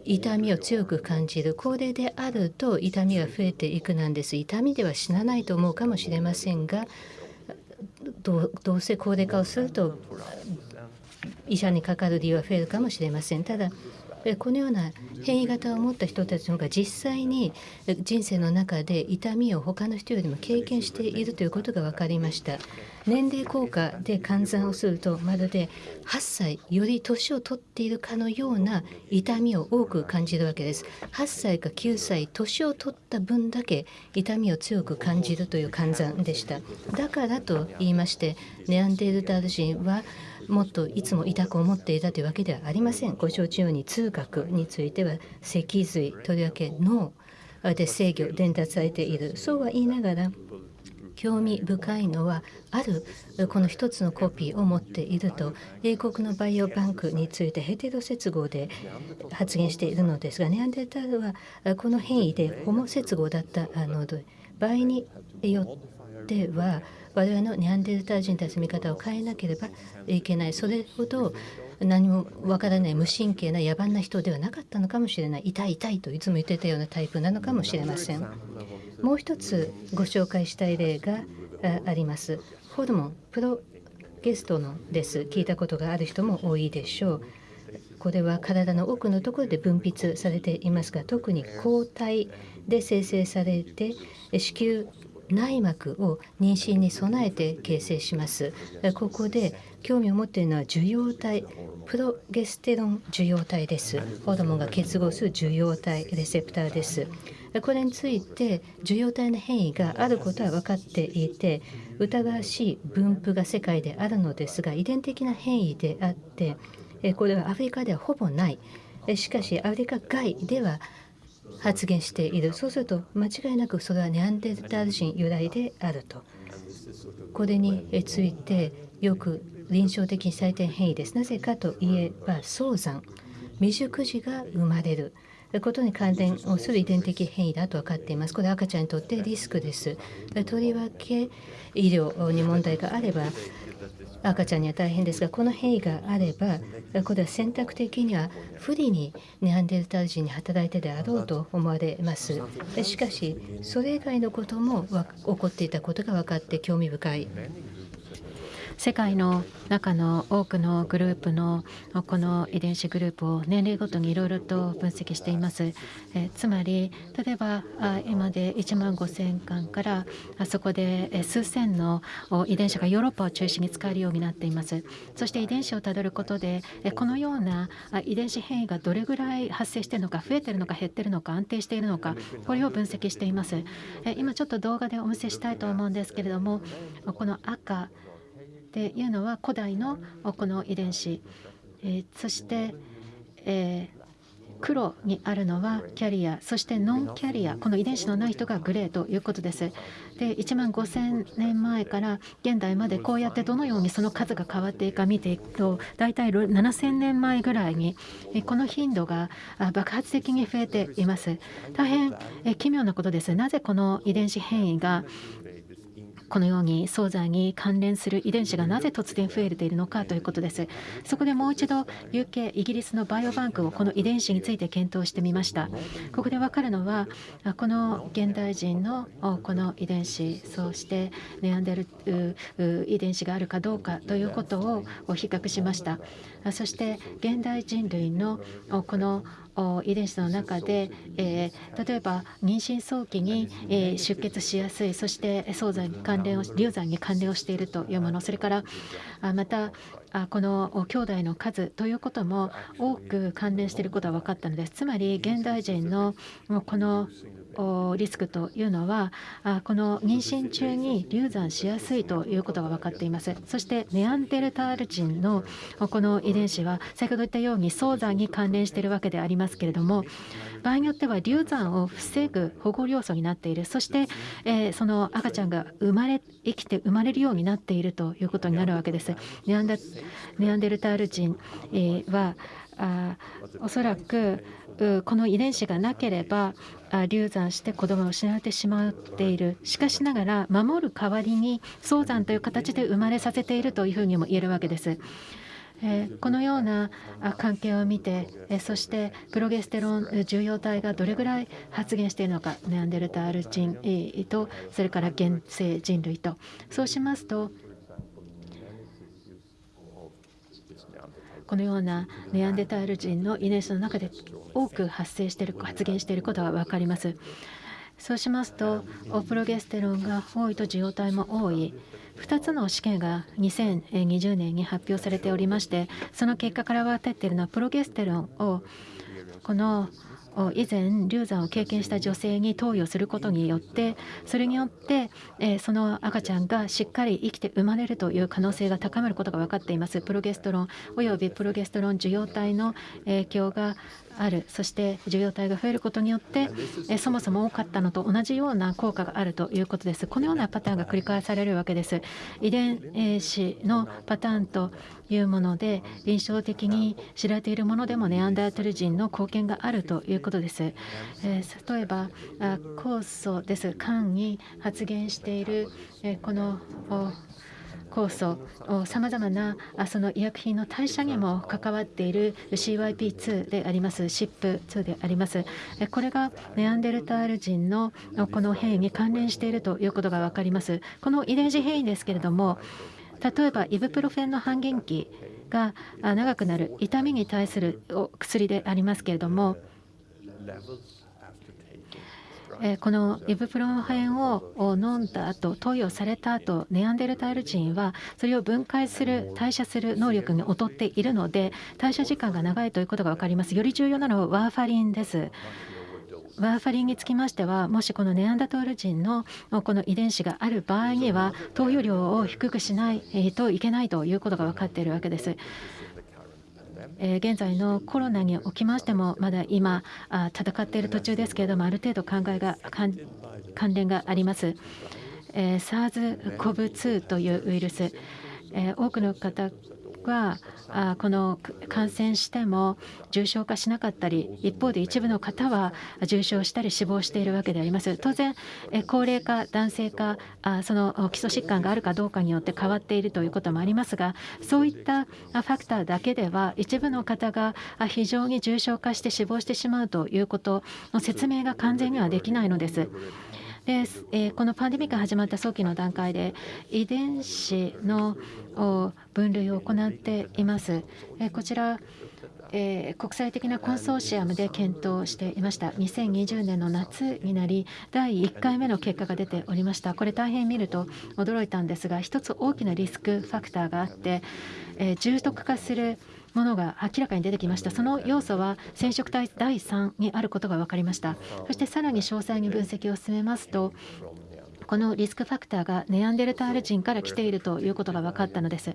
痛みを強く感じる高齢であると痛みが増えていくなんです。痛みでは死なないと思うかもしれませんがどうせ高齢化をすると医者にかかる理由は増えるかもしれません。ただこのような変異型を持った人たちの方が実際に人生の中で痛みを他の人よりも経験しているということが分かりました。年齢効果で換算をするとまるで8歳より年を取っているかのような痛みを多く感じるわけです。8歳か9歳年を取った分だけ痛みを強く感じるという換算でした。だからと言いましてネアンデルタール人はもっといつも痛く思っていたというわけではありません。ご承知のように痛覚については脊髄とりわけ脳で制御伝達されている。そうは言いながら興味深いのはあるこの一つのコピーを持っていると英国のバイオバンクについてヘテロ接合で発言しているのですがネアンデルタールはこの変異でホモ接合だったので場合によっては我々のネアンデルター人たちの見方を変えなければいけない。それほど何もわからない無神経な野蛮な人ではなかったのかもしれない。痛い痛いといつも言ってたようなタイプなのかもしれません。もう一つご紹介したい例があります。ホルモンプロゲストのです。聞いたことがある人も多いでしょう。これは体の奥のところで分泌されていますが特に抗体で生成されて子宮内膜を妊娠に備えて形成します。ここで興味を持っているのは受容体プロゲステロン受容体です。ホルモンが結合する受容体レセプターです。これについて受容体の変異があることは分かっていて疑わしい分布が世界であるのですが遺伝的な変異であってこれはアフリカではほぼない。しかしアフリカ外では発言している。そうすると間違いなくそれはネアンデルタール人由来であると。これについてよく臨床的に最低変異です。なぜかといえば早産。未熟児が生まれる。ことに関連をする遺伝的変異だと分かっています。これ赤ちゃんにとってリスクです。とりわけ医療に問題があれば赤ちゃんには大変ですがこの変異があればこれは選択的には不利にネアンデルタール人に働いてであろうと思われます。しかしそれ以外のことも起こっていたことが分かって興味深い。世界の中の多くのグループのこの遺伝子グループを年齢ごとにいろいろと分析しています。えつまり例えば今で1万5000巻からあそこで数千の遺伝子がヨーロッパを中心に使えるようになっています。そして遺伝子をたどることでこのような遺伝子変異がどれぐらい発生しているのか増えているのか減っているのか安定しているのかこれを分析しています。え今ちょっと動画でお見せしたいと思うんですけれどもこの赤っていうのは古代のこの遺伝子、そして、黒にあるのはキャリアそしてノンキャリアこの遺伝子のない人がグレーということです。で1万5000年前から現代までこうやってどのようにその数が変わっていくか見ていくと大体7000年前ぐらいにこの頻度が爆発的に増えています。大変奇妙なことです。なぜこの遺伝子変異がこのように早産に関連する遺伝子がなぜ突然増えているのかということです。そこでもう一度 UK イギリスのバイオバンクをこの遺伝子について検討してみました。ここでわかるのはこの現代人のこの遺伝子そしてネアンデル遺伝子があるかどうかということを比較しました。そして現代人類のこの遺伝子の中で、えー例えば妊娠早期に、えー出血しやすいそして早産に関連を流産に関連をしているというものそれからあまたあこのお兄弟の数ということも多く関連していることが分かったのです。つまり現代人のこのおリスクというのはこの妊娠中に流産しやすいということが分かっていますそしてネアンデルタール人のこの遺伝子は先ほど言ったように早産に関連しているわけでありますけれども場合によっては流産を防ぐ保護要素になっているそして、えーその赤ちゃんが生まれ生きて生まれるようになっているということになるわけです。ネアンデルタール人、はあおそらくこの遺伝子がなければ流産して子供が失われてしまっているしかしながら守る代わりに早産という形で生まれさせているというふうにも言えるわけです。このような関係を見て、そしてプロゲステロンえー受容体がどれぐらい発現しているのかネアンデルタール人とそれから現世人類とそうしますとこのようなネアンデタール人の遺伝子の中で多く発生している発現していることが分かります。そうしますとオプロゲステロンが多いと受容体も多い2つの試験が2020年に発表されておりましてその結果から分かっているのはプロゲステロンをこの以前流産を経験した女性に投与することによってそれによって、その赤ちゃんがしっかり生きて生まれるという可能性が高まることが分かっています。プロゲストロンおよびプロゲストロン受容体の影響がある。そして受容体が増えることによって、えそもそも多かったのと同じような効果があるということです。このようなパターンが繰り返されるわけです。遺伝子のパターンというもので臨床的に知られているものでもネアンダートル人の貢献があるということです。えー例えばあ酵素です。肝に発現している、えーこの酵素さまざまなあその医薬品の代謝にも関わっている CYP2 であります。SIP2 であります。えこれがネアンデルタール人のあこの変異に関連しているということが分かります。この遺伝子変異ですけれども例えばイブプロフェンの半減期があ長くなる痛みに対するお薬でありますけれども levels after taking えーこのイブプロフェンを飲んだ後投与された後ネアンデルタール人はそれを分解する代謝する能力に劣っているので代謝時間が長いということが分かりますより重要なのはワーファリンですワーファリンにつきましてはもしこのネアンダトール人のこの遺伝子がある場合には投与量を低くしないといけないということが分かっているわけです。え現在のコロナにおきましてもまだ今あ戦っている途中ですけれどもある程度考えが関連があります。え SARS-CoV-2 というウイルス、え多くの方があこの感染しても重症化しなかったり一方で一部の方は重症したり死亡しているわけであります当然え高齢か男性かあその基礎疾患があるかどうかによって変わっているということもありますがそういったファクターだけでは一部の方が非常に重症化して死亡してしまうということの説明が完全にはできないのです。で、えこのパンデミックが始まった早期の段階で遺伝子の分類を行っています。えこちらえ国際的なコンソーシアムで検討していました。2020年の夏になり第1回目の結果が出ておりました。これ大変見ると驚いたんですが一つ大きなリスクファクターがあって、え重篤化するものが明らかに出てきました。その要素は染色体第3にあることが分かりました。そしてさらに詳細に分析を進めますとこのリスクファクターがネアンデルタール人から来ているということが分かったのです。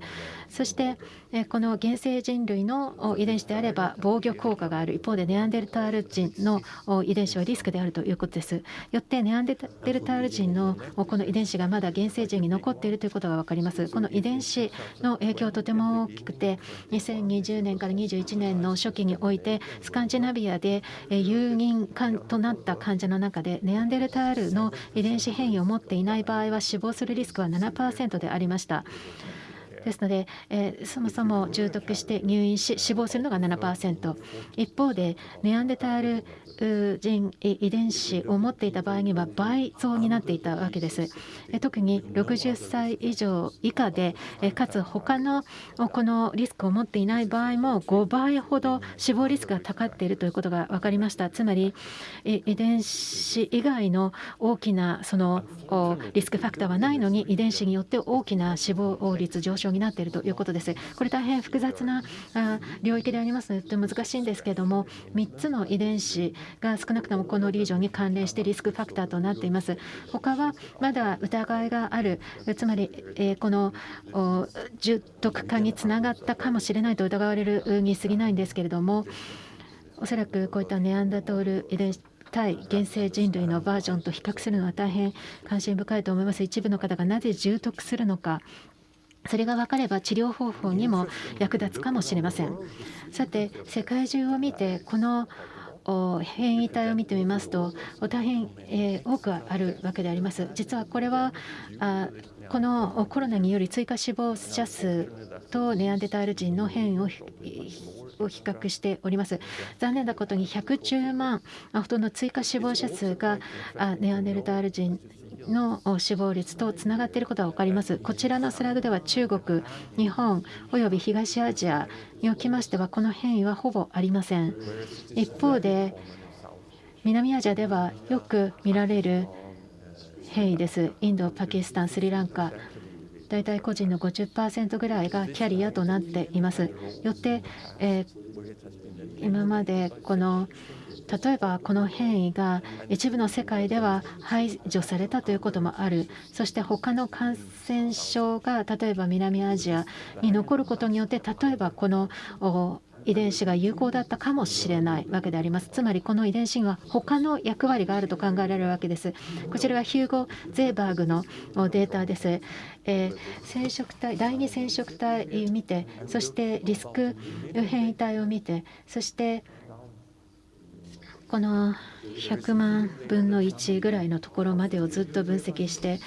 そしてえこの原生人類の遺伝子であれば防御効果がある一方でネアンデルタール人の遺伝子はリスクであるということです。よってネアンデルタール人のこの遺伝子がまだ原生人に残っているということが分かります。この遺伝子の影響はとても大きくて2020年から21年の初期においてスカンジナビアでえー有認となった患者の中でネアンデルタールの遺伝子変異を持ってていない場合は死亡するリスクは7%でありました。ですので、えーそもそも重篤して入院し死亡するのが7%一方でネアンデタール人遺伝子を持っていた場合には倍増になっていたわけです。特に60歳以上以下でかつ他のこのリスクを持っていない場合も5倍ほど死亡リスクが高っているということが分かりました。つまり遺伝子以外の大きなそのリスクファクターはないのに遺伝子によって大きな死亡率上昇になっているということです。これ大変複雑な領域でありますのでとても難しいんですけれども3つの遺伝子が少なくともこのリージョンに関連してリスクファクターとなっています。他はまだ疑いがある。つまり、えこの重篤化につながったかもしれないと疑われるに過ぎないんですけれどもおそらくこういったネアンダトール遺伝子対原生人類のバージョンと比較するのは大変関心深いと思います。一部の方がなぜ重篤するのかそれが分かれば治療方法にも役立つかもしれません。さて世界中を見てこの変異体を見てみますと大変、え多くあるわけであります。実はこれはあこのコロナにより追加死亡者数とネアンデタール人の変異を比較しております。残念なことに110万ほどの追加死亡者数があネアンデルタール人の死亡率とつながっていることが分かります。こちらのスライドでは中国、日本および東アジアにおきましてはこの変異はほぼありません。一方で南アジアではよく見られる変異です。インド、パキスタン、スリランカ大体個人の50%ぐらいがキャリアとなっています。よって、えー今までこの例えばこの変異が一部の世界では排除されたということもある。そして他の感染症が例えば南アジアに残ることによって例えばこの遺伝子が有効だったかもしれないわけであります。つまりこの遺伝子には他の役割があると考えられるわけです。こちらはヒューゴ・ゼーバーグのデータです、えー染色体第二染色体を見てそしてリスク変異体を見てそしてこの100万分の1ぐらいのところまでをずっと分析して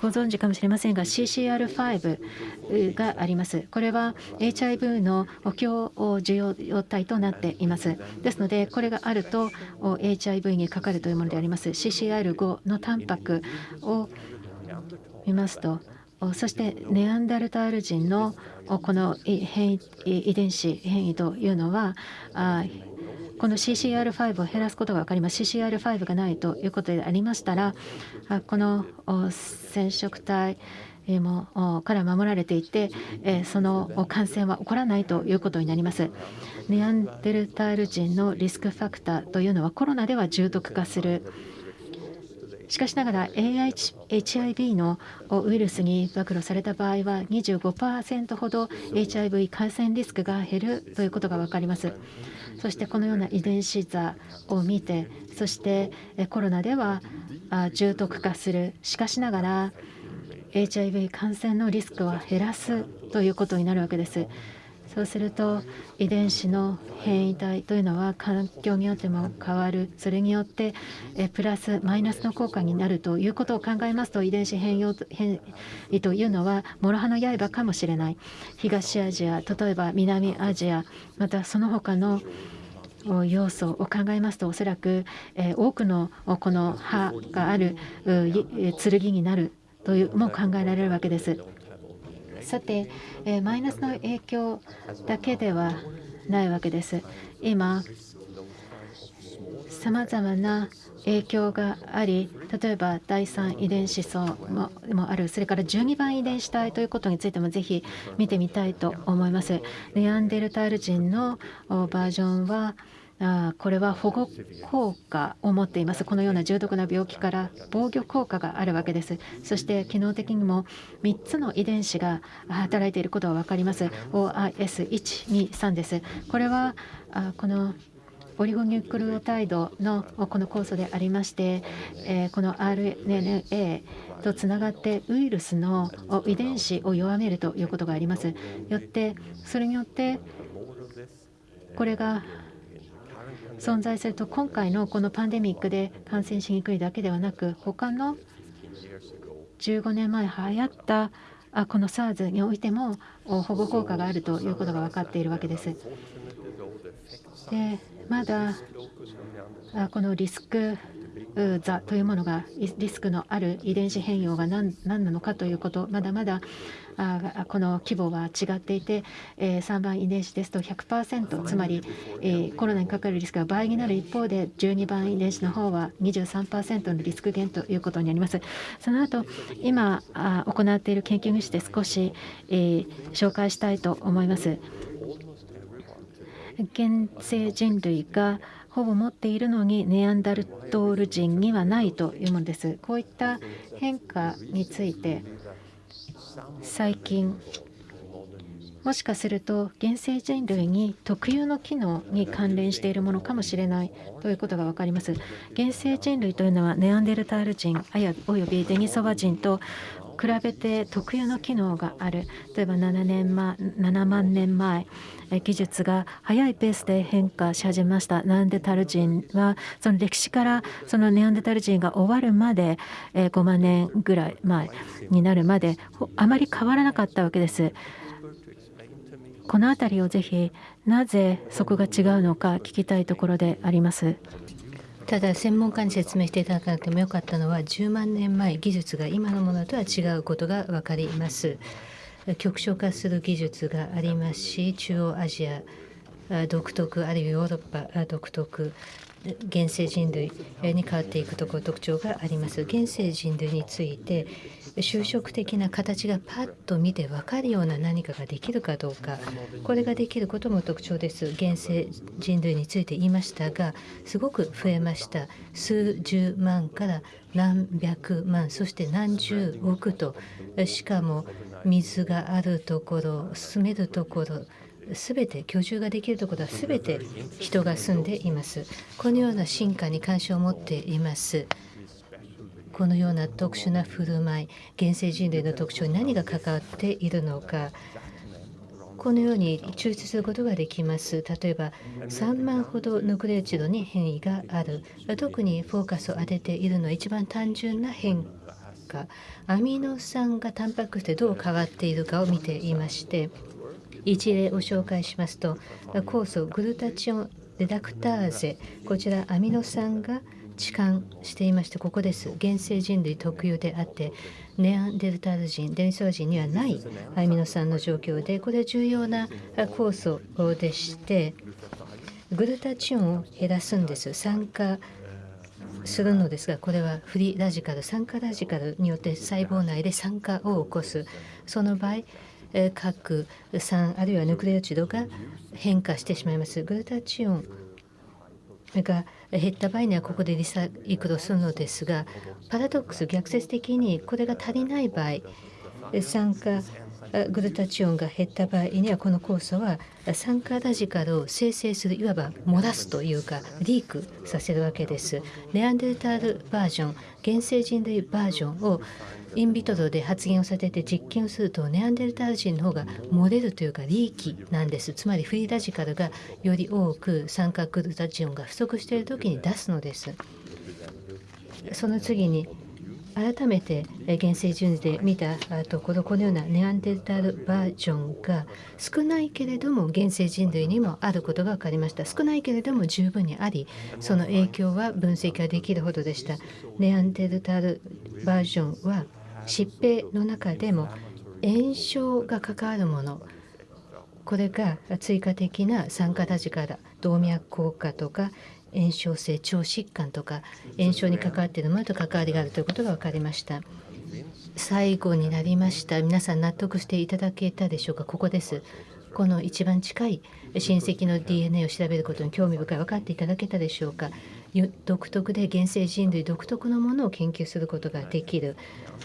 ご存知かもしれませんが CCR5 があります。これは HIV の強受容体となっています。ですのでこれがあると HIV にかかるというものであります。CCR5 のタンパクを見ますとおそしてネアンダルタール人のおこのい変異遺伝子変異というのはあこの CCR5 を減らすことが分かります CCR5 がないということでありましたらこの染色体もから守られていて、その感染は起こらないということになります。ネアンデルタール人のリスクファクターというのはコロナでは重篤化するしかしながら HIV のウイルスに暴露された場合は25%ほど HIV 感染リスクが減るということが分かります。そしてこのような遺伝子座を見てそしてコロナでは重篤化するしかしながら HIV 感染のリスクは減らすということになるわけです。そうすると遺伝子の変異体というのは環境によっても変わるそれによってプラスマイナスの効果になるということを考えますと遺伝子変異というのは諸刃の刃かもしれない東アジア例えば南アジアまたその他の要素を考えますとおそらく、多くのこの歯がある剣になるというも考えられるわけです。さて、えマイナスの影響だけではないわけです。今さまざまな影響があり例えば第3遺伝子層もあるそれから12番遺伝子体ということについてもぜひ見てみたいと思います。ネアンデルタール人のバージョンはあこれは保護効果を持っています。このような重篤な病気から防御効果があるわけです。そして機能的にも3つの遺伝子が働いていることが分かります。OIS123 です。これはあこのオリゴニュクルオタイドのこの酵素でありまして、えこの RNA とつながってウイルスの遺伝子を弱めるということがあります。よってそれによってこれが存在すると今回のこのパンデミックで感染しにくいだけではなく他の15年前流行ったあこの SARS においても保護効果があるということが分かっているわけです。でまだあこのリスク座というものがリスクのある遺伝子変容が何なのかということまだまだあこの規模は違っていて、えー3番遺伝子ですと100%つまり、えーコロナにかかるリスクが倍になる一方で12番遺伝子の方は23%のリスク減ということになります。その後今あ行っている研究にして少し、えー紹介したいと思います。現世人類がほぼ持っているのにネアンダルトール人にはないというものです。こういった変化について最近もしかすると現世人類に特有の機能に関連しているものかもしれないということが分かります。現世人類というのはネアンデルタール人あやおよびデニソワ人と比べて特有の機能がある例えば7年前7万年前技術が速いペースで変化し始めましたネアンデタル人はその歴史からそのネアンデタル人が終わるまで5万年ぐらい前になるまであまり変わらなかったわけです。この辺りをぜひなぜそこが違うのか聞きたいところであります。ただ専門家に説明していただかなくてもよかったのは10万年前技術が今のものとは違うことが分かります。極小化する技術がありますし中央アジア独特あるいはヨーロッパ独特現世人類に変わっていくところ特徴があります。現世人類について就職的な形がパッと見て分かるような何かができるかどうか。これができることも特徴です。現世人類について言いましたがすごく増えました。数十万から何百万そして何十億と。しかも水があるところ住めるところすべて居住ができるところはすべて人が住んでいます。このような進化に関心を持っています。このような特殊な振る舞い現世人類の特徴に何が関わっているのかこのように抽出することができます。例えば3万ほどヌクレオチドに変異がある。特にフォーカスを当てているのは一番単純な変化。アミノ酸がタンパク質でどう変わっているかを見ていまして一例を紹介しますと酵素グルタチオンレダクターゼこちらアミノ酸が置換していましてここです。現世人類特有であってネアンデルタール人デニソワ人にはないアミノ酸の状況でこれは重要な酵素でしてグルタチオンを減らすんです。酸化するのですがこれはフリーラジカル酸化ラジカルによって細胞内で酸化を起こす。その場合核酸あるいはヌクレオチドが変化してしまいます。グルタチオンが減った場合にはここでリサイクルするのですがパラドックス逆説的にこれが足りない場合参加グルタチオンが減った場合にはこの酵素は酸化ラジカルを生成するいわば漏らすというかリークさせるわけです。ネアンデルタールバージョン現世人類バージョンをインビトロで発現をさせて実験をするとネアンデルタール人の方が漏れるというかリーキなんですつまりフリーラジカルがより多く酸化グルタチオンが不足している時に出すのですその次に改めてえー原生人類で見たところこのようなネアンデルタールバージョンが少ないけれども原生人類にもあることが分かりました。少ないけれども十分にありその影響は分析ができるほどでした。ネアンデルタールバージョンは疾病の中でも炎症が関わるものこれが追加的な酸化ラジカラ動脈硬化とか炎症性腸疾患とか炎症に関わっているものと関わりがあるということが分かりました。最後になりました。皆さん納得していただけたでしょうか？ここです。この一番近い親戚の DNA を調べることに興味深い分かっていただけたでしょうか？独特で原生人類独特のものを研究することができる。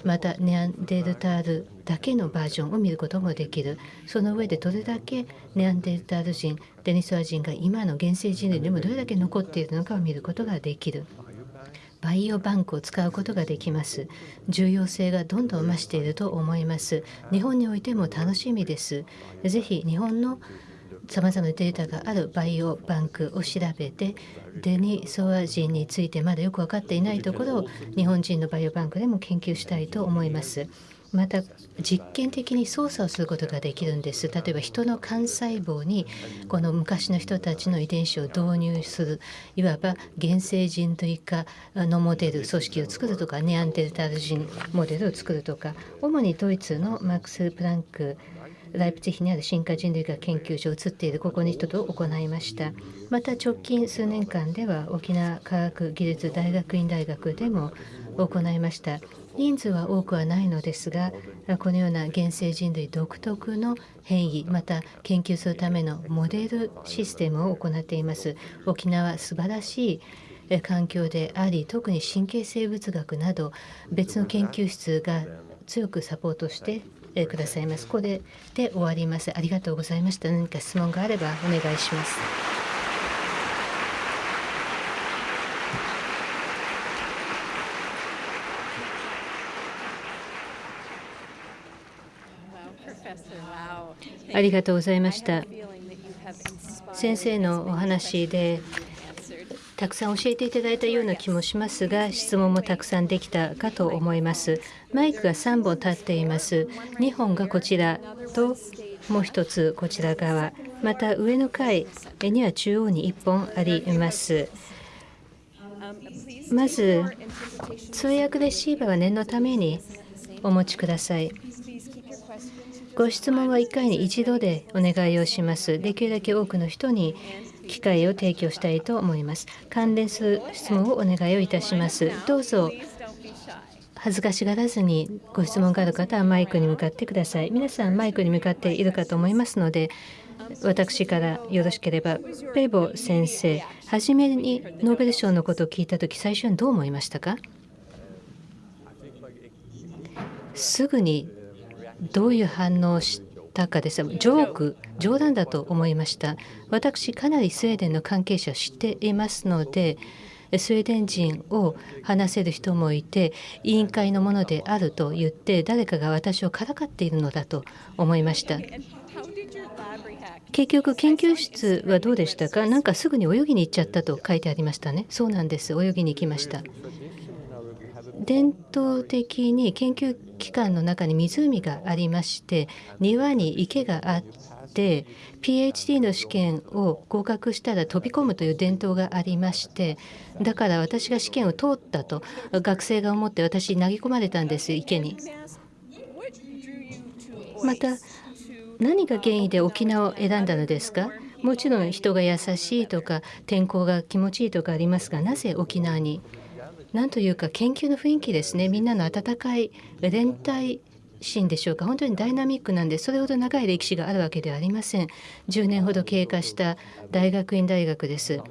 またネアンデルタールだけのバージョンを見ることもできる。その上でどれだけネアンデルタール人デニソワ人が今の原生人類にもどれだけ残っているのかを見ることができる。バイオバンクを使うことができます。重要性がどんどん増していると思います。日本においても楽しみです。ぜひ日本のさまざまなデータがあるバイオバンクを調べてデニソワ人についてまだよく分かっていないところを日本人のバイオバンクでも研究したいと思いますまた実験的に操作をすることができるんです。例えば人の幹細胞にこの昔の人たちの遺伝子を導入する。いわば現生人類化のモデル組織を作るとかネアンデルタル人モデルを作るとか。主にドイツのマックス・プランクライプツィヒにある進化人類学研究所を移っている。ここに人と行いました。また直近数年間では沖縄科学技術大学院大学でも行いました。人数は多くはないのですがこのような原生人類独特の変異また研究するためのモデルシステムを行っています。沖縄素晴らしい環境であり特に神経生物学など別の研究室が強くサポートしてくださいます。これで終わります。ありがとうございました。何か質問があればお願いします。ありがとうございました。先生のお話でたくさん教えていただいたような気もしますが質問もたくさんできたかと思います。マイクが3本立っています。2本がこちらともう一つこちら側。また上の階には中央に1本あります。まず通訳レシーバーは念のためにお持ちください。ご質問は1回に1度でお願いをしますできるだけ多くの人に機会を提供したいと思います。関連する質問をお願いをいたします。どうぞ恥ずかしがらずにご質問がある方はマイクに向かってください。皆さんマイクに向かっているかと思いますので、私からよろしければ、ペボ先生、初めにノーベル賞のことを聞いたとき、最初にどう思いましたか？すぐにどういう反応をしたかです。ジョーク、冗談だと思いました。私、かなりスウェーデンの関係者を知っていますので、スウェーデン人を話せる人もいて委員会のものであると言って誰かが私をからかっているのだと思いました。結局研究室はどうでしたか？なんかすぐに泳ぎに行っちゃったと書いてありましたね。そうなんです。泳ぎに行きました。伝統的に研究機関の中に湖がありまして庭に池があって PhD の試験を合格したら飛び込むという伝統がありましてだから私が試験を通ったと学生が思って私に投げ込まれたんです池に。また何が原因で沖縄を選んだのですか？もちろん人が優しいとか天候が気持ちいいとかありますがなぜ沖縄に？なんというか研究の雰囲気ですね。みんなの温かい連帯心でしょうか。本当にダイナミックなんでそれほど長い歴史があるわけではありません。10年ほど経過した大学院大学です。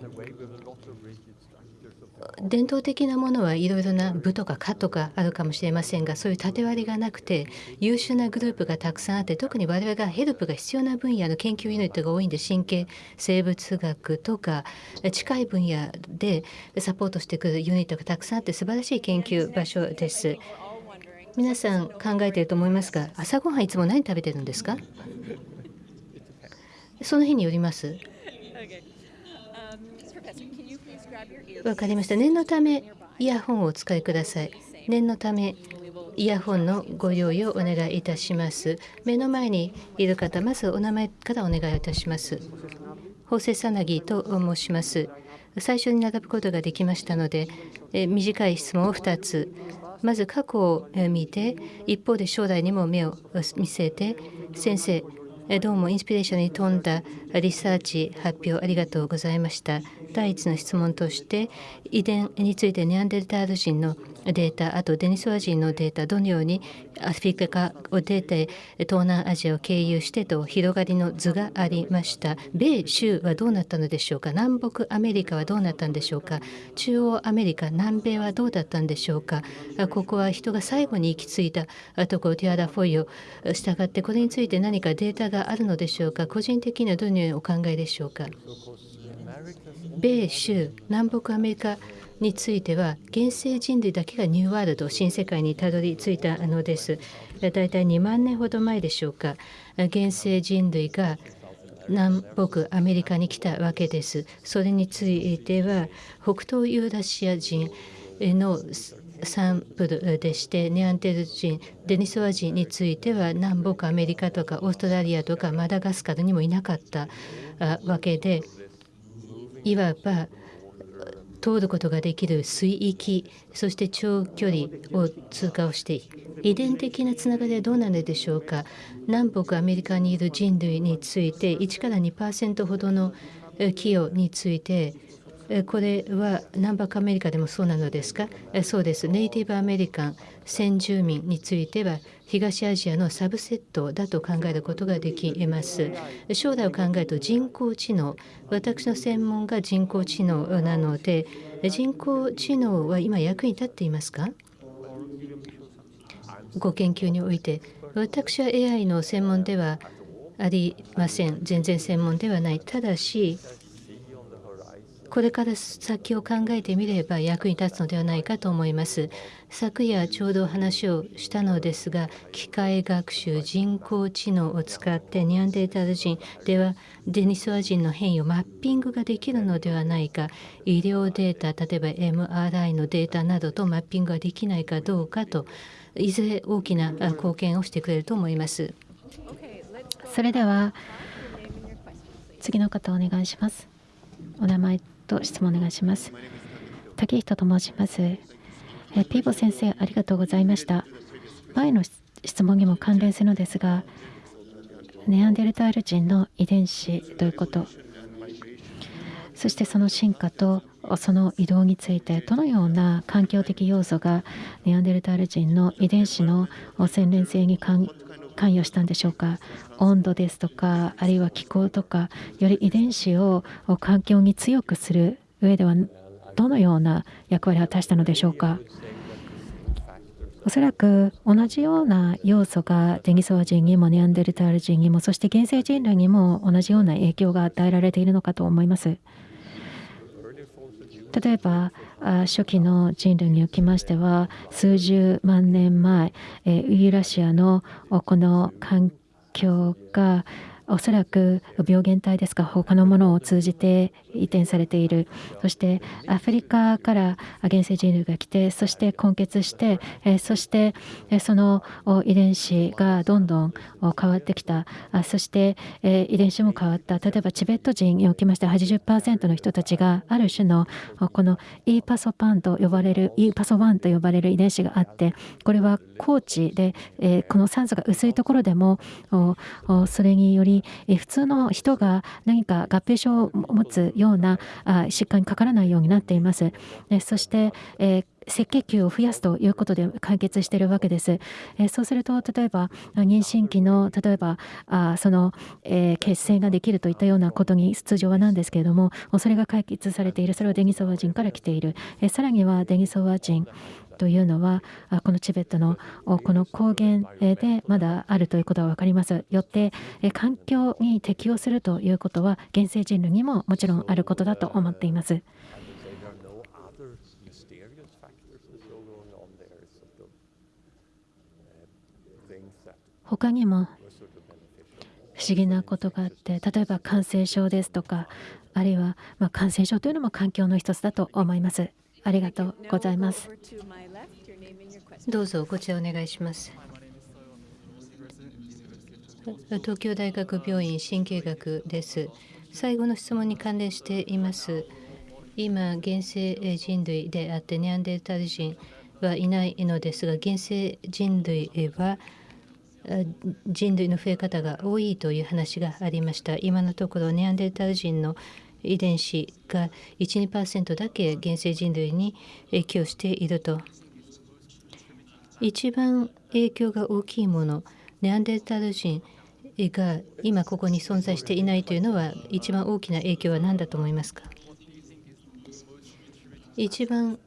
伝統的なものはいろいろな部とか課とかあるかもしれませんがそういう縦割りがなくて優秀なグループがたくさんあって特に我々がヘルプが必要な分野の研究ユニットが多いんで神経生物学とか近い分野でサポートしてくるユニットがたくさんあって素晴らしい研究場所です。皆さん考えていると思いますが朝ごはんいつも何食べてるんですか？その日によります。わかりました。念のためイヤホンをお使いください。念のためイヤホンのご用意をお願いいたします。目の前にいる方まずお名前からお願いいたします。法政さなぎと申します。最初に並ぶことができましたのでえ短い質問を2つ。まず過去を見て一方で将来にも目を見せて先生どうもインスピレーションに富んだリサーチ発表ありがとうございました。第一の質問として遺伝についてネアンデルタール人のデータあとデニソワ人のデータどのようにアフリカ化を出て東南アジアを経由してと広がりの図がありました。米州はどうなったのでしょうか？南北アメリカはどうなったんでしょうか？中央アメリカ南米はどうだったんでしょうか？ここは人が最後に行き着いたところティアラ・フォイを従ってこれについて何かデータがあるのでしょうか？個人的にはどのようにお考えでしょうか？米州南北アメリカについては原生人類だけがニューワールド新世界にたどり着いたのです。だいたい2万年ほど前でしょうか。原生人類が南北アメリカに来たわけです。それについては北東ユーラシア人のサンプルでしてネアンテル人デニソワ人については南北アメリカとかオーストラリアとかマダガスカルにもいなかったわけでいわば通ることができる水域そして長距離を通過をして遺伝的なつながりはどうなのでしょうか。南北アメリカにいる人類について1から2%ほどの寄与についてこれは南北アメリカでもそうなのですか？そうです。ネイティブアメリカン先住民については東アジアのサブセットだと考えることができます。将来を考えると人工知能。私の専門が人工知能なので人工知能は今役に立っていますか？ご研究において私は AI の専門ではありません。全然専門ではない。ただしこれから先を考えてみれば役に立つのではないかと思います。昨夜ちょうど話をしたのですが機械学習人工知能を使ってニアンデータル人ではデニソワ人の変異をマッピングができるのではないか。医療データ例えば MRI のデータなどとマッピングができないかどうかといずれ大きな貢献をしてくれると思います。それでは次の方お願いします。お名前と質問お願いします。竹人と申します。えピーボ先生ありがとうございました。前の質問にも関連するのですがネアンデルタール人の遺伝子ということ。そしてその進化とその移動についてどのような環境的要素がネアンデルタール人の遺伝子の洗練性に関関与したんでしょうか？温度ですとかあるいは気候とかより遺伝子を環境に強くする上ではどのような役割を果たしたのでしょうか？おそらく同じような要素がデニソワ人にもネアンデルタール人にもそして原生人類にも同じような影響が与えられているのかと思います。例えば初期の人類におきましては数十万年前ウユーラシアのこの環境がおそらく病原体ですか他のものを通じて移転されている。そしてアフリカから原生人類が来てそして根結してそしてその遺伝子がどんどん変わってきた。そして遺伝子も変わった。例えばチベット人におきまして80%の人たちがある種のこの E パソパンと呼ばれる E パソ1と呼ばれる遺伝子があってこれは高地でこの酸素が薄いところでもそれにより普通の人が何か合併症を持つような疾患にかからないようになっています。そして、えー赤血球を増やすということで解決しているわけです。えそうすると例えば妊娠期の例えばあその、えー、血清ができるといったようなことに通常はなんですけれどもそれが解決されているそれはデニソワ人から来ている、えさらにはデニソワ人というのはこのチベットのこの高原でまだあるということが分かりますよって環境に適応するということは原生人類にももちろんあることだと思っています。他にも不思議なことがあって例えば感染症ですとかあるいはま感染症というのも環境の一つだと思います。ありがとうございます。どうぞこちらお願いします。東京大学病院神経学です。最後の質問に関連しています。今、現世人類であってネアンデルタル人はいないのですが、現世人類は人類の増え方が多いという話がありました。今のところネアンデルタル人の遺伝子が1、2%だけ現世人類に影響していると。一番影響が大きいもの、ネアンデルタル人が今ここに存在していないというのは、一番大きな影響は何だと思いますか？一番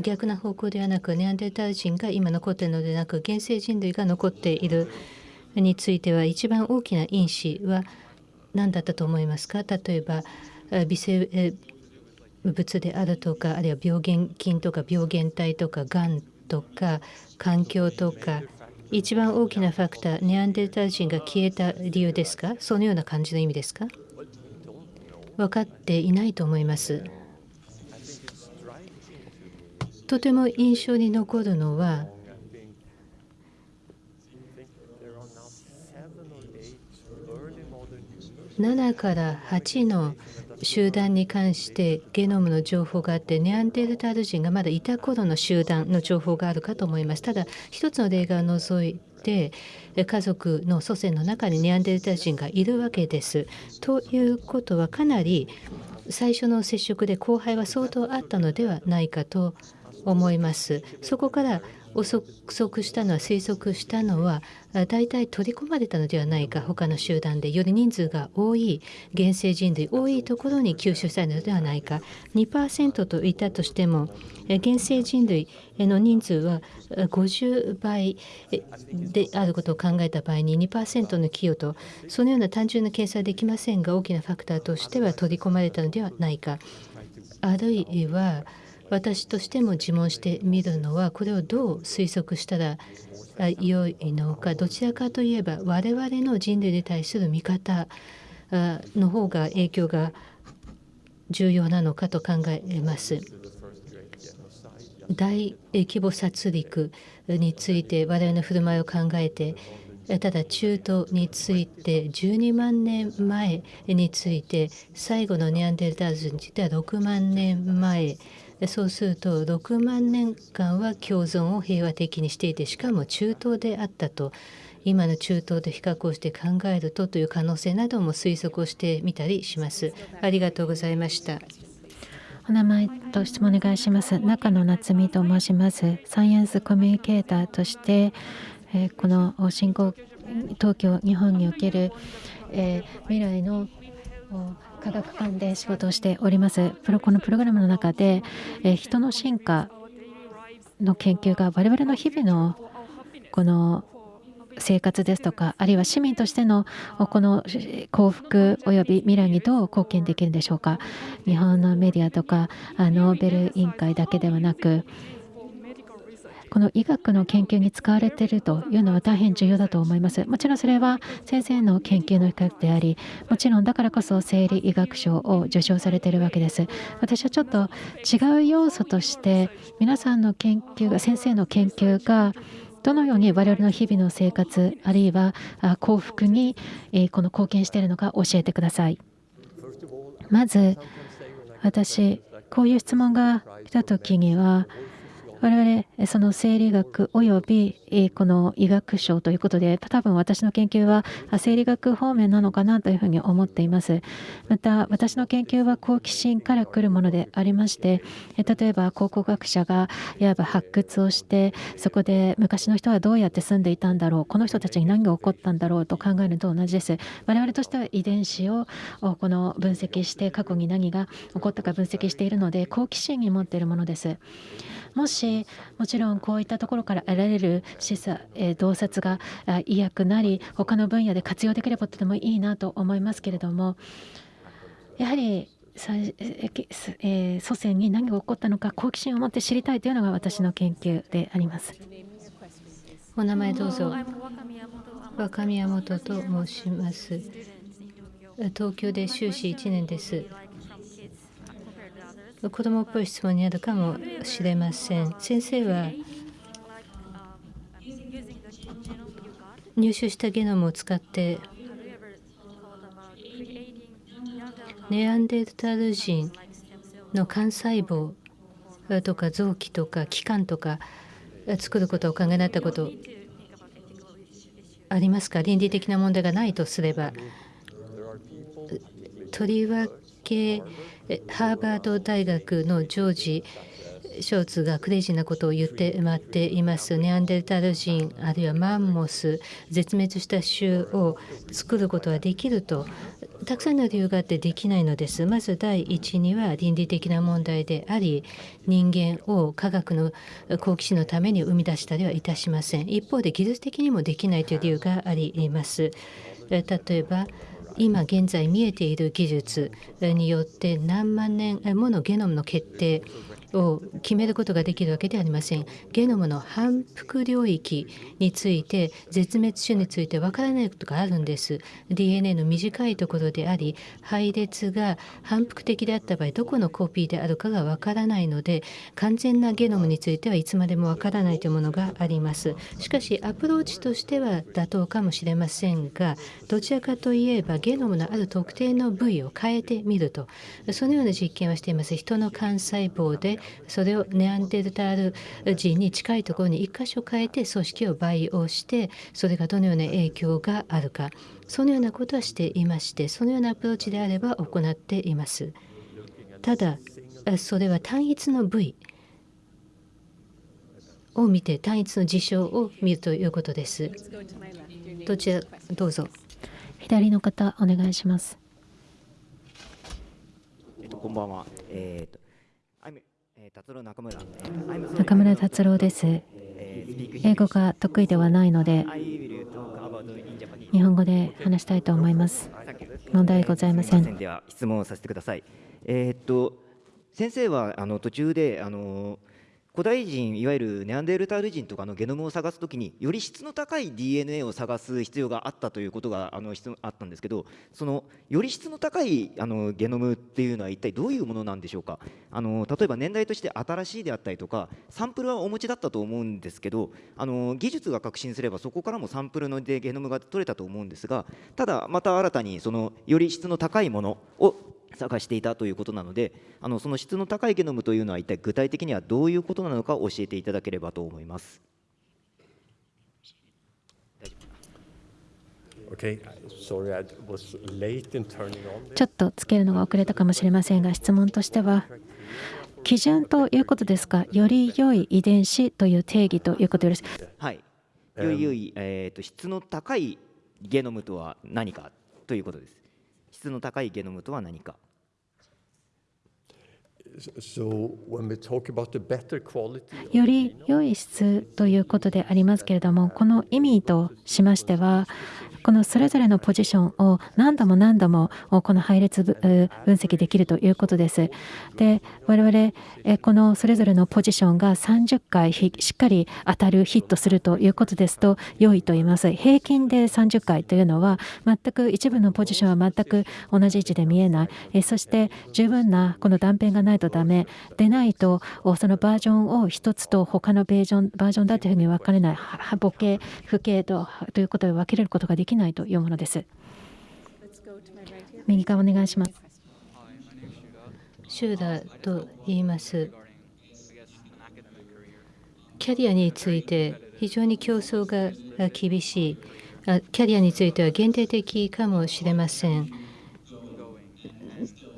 逆な方向ではなく、ネアンデルタル人が今残っているのでなく、現世人類が残っているについては、一番大きな因子は何だったと思いますか？例えば、微生物であるとか、あるいは病原菌とか病原体とか、がんとか、環境とか、一番大きなファクター、ネアンデルタル人が消えた理由ですか？そのような感じの意味ですか？分かっていないと思います。とても印象に残るのは、7から8の集団に関してゲノムの情報があってネアンデルタール人がまだいた頃の集団の情報があるかと思いますただ一つの例外を除いて家族の祖先の中にネアンデルタール人がいるわけです。ということはかなり最初の接触で後輩は相当あったのではないかと思います。そこから憶測したのは推測したのは大体取り込まれたのではないか他の集団でより人数が多い原生人類多いところに吸収されるのではないか。2%といたとしてもえ原生人類の人数は50倍であることを考えた場合に2%の寄与とそのような単純な計算はできませんが大きなファクターとしては取り込まれたのではないか。あるいは私としても自問してみるのはこれをどう推測したらあ良いのかどちらかといえば我々の人類に対する見方の方が影響が重要なのかと考えます。大規模殺戮について我々の振る舞いを考えてただ中東について12万年前について最後のネアンデルタール人については6万年前そうすると6万年間は共存を平和的にしていてしかも中東であったと今の中東と比較をして考えるとという可能性なども推測をしてみたりします。ありがとうございました。お名前と質問お願いします。中野夏美と申します。サイエンスコミュニケーターとして、えこの新興東京日本における、え未来の科学館で仕事をしております。プロこのプログラムの中で、え人の進化の研究が我々の日々のこの生活ですとかあるいは市民としてのこの幸福および未来にどう貢献できるんでしょうか日本のメディアとかあノーベル委員会だけではなくこの医学の研究に使われているというのは大変重要だと思います。もちろんそれは先生の研究の一角であり、もちろんだからこそ生理医学賞を受賞されているわけです。私はちょっと違う要素として皆さんの研究が先生の研究がどのように我々の日々の生活あるいは幸福に、この貢献しているのか教えてください。まず私こういう質問が来た時には我々その生理学およびこの医学賞ということで多分私の研究は生理学方面なのかなというふうに思っています。また私の研究は好奇心から来るものでありまして例えば考古学者がいわば発掘をしてそこで昔の人はどうやって住んでいたんだろうこの人たちに何が起こったんだろうと考えると同じです。我々としては遺伝子をこの分析して過去に何が起こったか分析しているので好奇心に持っているものです。もしもちろんこういったところから得られる示唆、えー洞察があ医薬なり他の分野で活用できればとてもいいなと思いますけれどもやはり祖先に何が起こったのか好奇心を持って知りたいというのが私の研究であります。お名前どうぞ。若宮本と申します。東京で修士1年です。子供っぽい質問になるかもしれません。先生は入手したゲノムを使ってネアンデルタール人の幹細胞とか臓器とか器官とか作ることをお考えになったことありますか？倫理的な問題がないとすればとりわけハーバード大学のジョージショーツがクレイジーなことを言ってまっています。ネアンデルタル人あるいはマンモス絶滅した種を作ることはできると。たくさんの理由があってできないのです。まず第一には倫理的な問題であり人間を科学の好奇心のために生み出したりはいたしません。一方で技術的にもできないという理由があります。例えば今現在見えている技術によって何万年ものゲノムの決定を決めることができるわけではありません。ゲノムの反復領域について絶滅種についてわからないことがあるんです。DNA の短いところであり配列が反復的であった場合どこのコピーであるかがわからないので完全なゲノムについてはいつまでもわからないというものがあります。しかしアプローチとしては妥当かもしれませんがどちらかといえばゲノムのある特定の部位を変えてみるとそのような実験をしています。人の幹細胞でそれをネアンデルタール人に近いところに1箇所変えて組織を培養してそれがどのような影響があるかそのようなことはしていましてそのようなアプローチであれば行っています。ただそれは単一の部位を見て単一の事象を見るということです。どちらどうぞ。左の方お願いします。えっと、こんばんは。えっと、中村。達郎です英語が得意ではないので.日本語で話したいと思います問題ございませんでは質問をさせてください。えーっと先生はあの途中であの古代人いわゆるネアンデルタール人とかのゲノムを探すときにより質の高い DNA を探す必要があったということがあのあったんですけどそのより質の高いあのゲノムっていうのは一体どういうものなんでしょうか？あの例えば年代として新しいであったりとかサンプルはお持ちだったと思うんですけどあの技術が革新すればそこからもサンプルのでゲノムが取れたと思うんですがただまた新たにそのより質の高いものを探していたということなのであのその質の高いゲノムというのは一体具体的にはどういうことなのか教えていただければと思います。ちょっとつけるのが遅れたかもしれませんが質問としては基準ということですか？より良い遺伝子という定義ということですはい。より良い、えー、と質の高いゲノムとは何かということです。質の高いゲノムとは何か。より良い質ということでありますけれどもこの意味としましてはこのそれぞれのポジションを何度も何度もこの配列ぶ分析できるということです。で我々えこのそれぞれのポジションが30回ひしっかり当たるヒットするということですと良いと言います。平均で30回というのは全く一部のポジションは全く同じ位置で見えないえそして十分なこの断片がないとダメでないとおそのバージョンを一つと他のベージョンバージョンだというふうに分かれないはは母系父系とということで分けれることができないというものです。右側お願いします。シューダーと言います。キャリアについて非常に競争が厳しい。キャリアについては限定的かもしれません。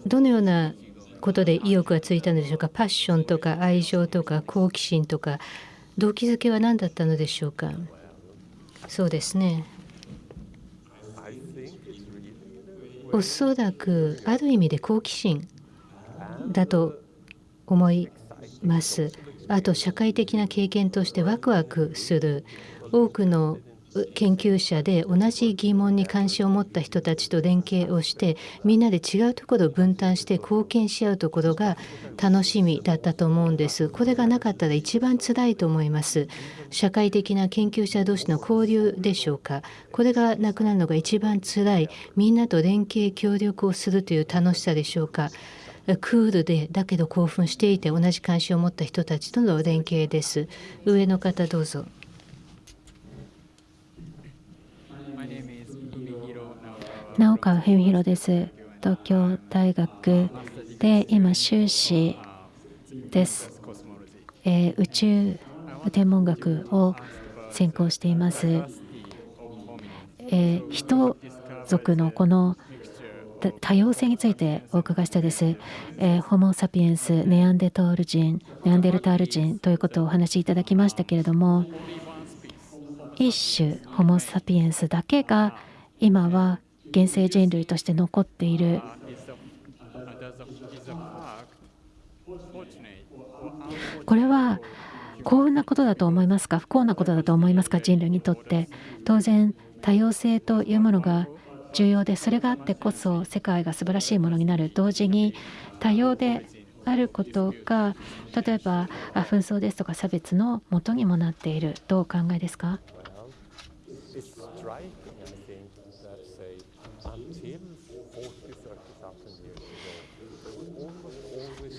どのようなことで意欲がついたのでしょうか？パッションとか愛情とか好奇心とか動機づけは何だったのでしょうか？そうですね。おそらくある意味で好奇心だと思います。あと社会的な経験としてワクワクする多くの研究者で同じ疑問に関心を持った人たちと連携をしてみんなで違うところを分担して貢献し合うところが楽しみだったと思うんです。これがなかったら一番辛いと思います。社会的な研究者同士の交流でしょうか。これがなくなるのが一番辛い。みんなと連携協力をするという楽しさでしょうか。クールでだけど興奮していて同じ関心を持った人たちとの連携です。上の方どうぞ。直川文弘です。東京大学で今修士です、えー宇宙天文学を専攻しています、えー人族のこの多様性についてお伺いしたです、えーホモ・サピエンスネアンデタール人ネアンデルタール人ということをお話しいただきましたけれども一種ホモ・サピエンスだけが今は現世人類として残っている。これは幸運なことだと思いますか？不幸なことだと思いますか？人類にとって。当然多様性というものが重要でそれがあってこそ世界が素晴らしいものになる同時に多様であることが例えば紛争ですとか差別のもとにもなっている。どうお考えですか？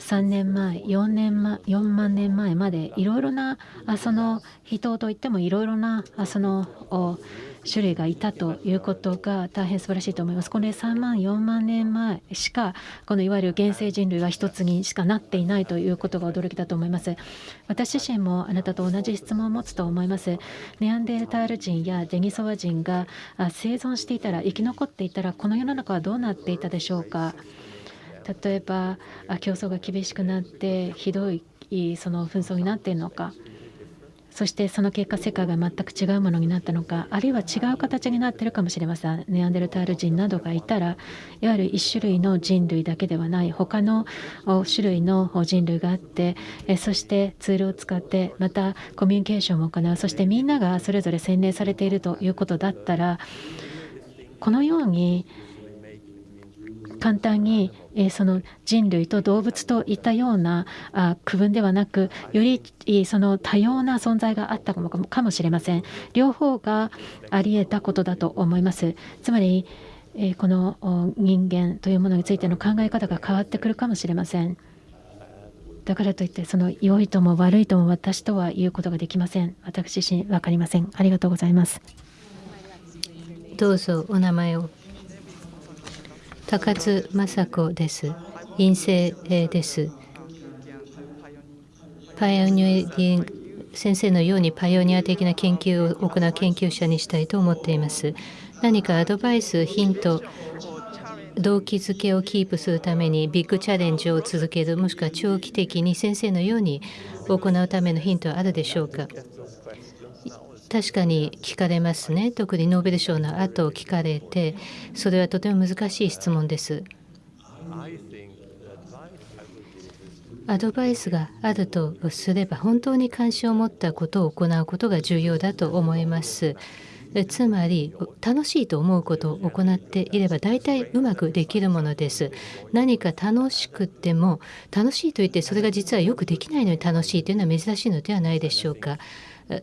3年前4年前4万年前までいろいろなあその人といってもいろいろなあその種類がいたということが大変素晴らしいと思います。これ3万4万年前しかこのいわゆる現世人類は一つにしかなっていないということが驚きだと思います。私自身もあなたと同じ質問を持つと思います。ネアンデルタール人やデニソワ人があ生存していたら生き残っていたらこの世の中はどうなっていたでしょうか。例えば競争が厳しくなってひどいその紛争になっているのか。そしてその結果世界が全く違うものになったのか。あるいは違う形になっているかもしれません。ネアンデルタール人などがいたらいわゆる一種類の人類だけではない。他の種類の人類があってそしてツールを使ってまたコミュニケーションを行う。そしてみんながそれぞれ洗練されているということだったらこのように簡単に、えその人類と動物といったようなあ区分ではなくよりその多様な存在があったかもかもしれません。両方があり得たことだと思います。つまり、えこの人間というものについての考え方が変わってくるかもしれません。だからといってその良いとも悪いとも私とは言うことができません。私自身分かりません。ありがとうございます。どうぞお名前を。高津雅子です。陰性です。パイオニアリン先生のようにパイオニア的な研究を行う研究者にしたいと思っています。何かアドバイスヒント動機づけをキープするためにビッグチャレンジを続けるもしくは長期的に先生のように行うためのヒントはあるでしょうか？確かに聞かれますね。特にノーベル賞の後を聞かれてそれはとても難しい質問です。アドバイスがあるとすれば本当に関心を持ったことを行うことが重要だと思います。つまり楽しいと思うことを行っていれば大体うまくできるものです。何か楽しくても楽しいと言ってそれが実はよくできないのに楽しいというのは珍しいのではないでしょうか。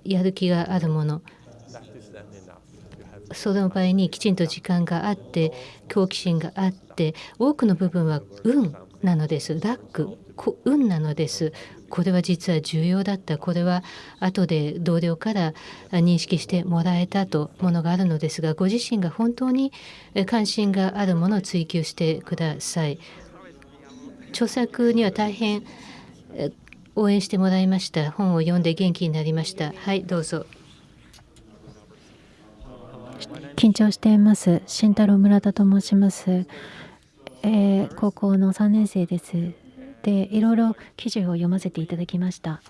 やる気があるもの。その場合にきちんと時間があって好奇心があって多くの部分は運なのです。ラック運なのです。これは実は重要だった。これは後で同僚から認識してもらえたとものがあるのですがご自身が本当に関心があるものを追求してください。著作には大変応援してもらいました。本を読んで元気になりました。はいどうぞ。緊張しています。慎太郎村田と申します、えー高校の3年生です。でいろいろ記事を読ませていただきました。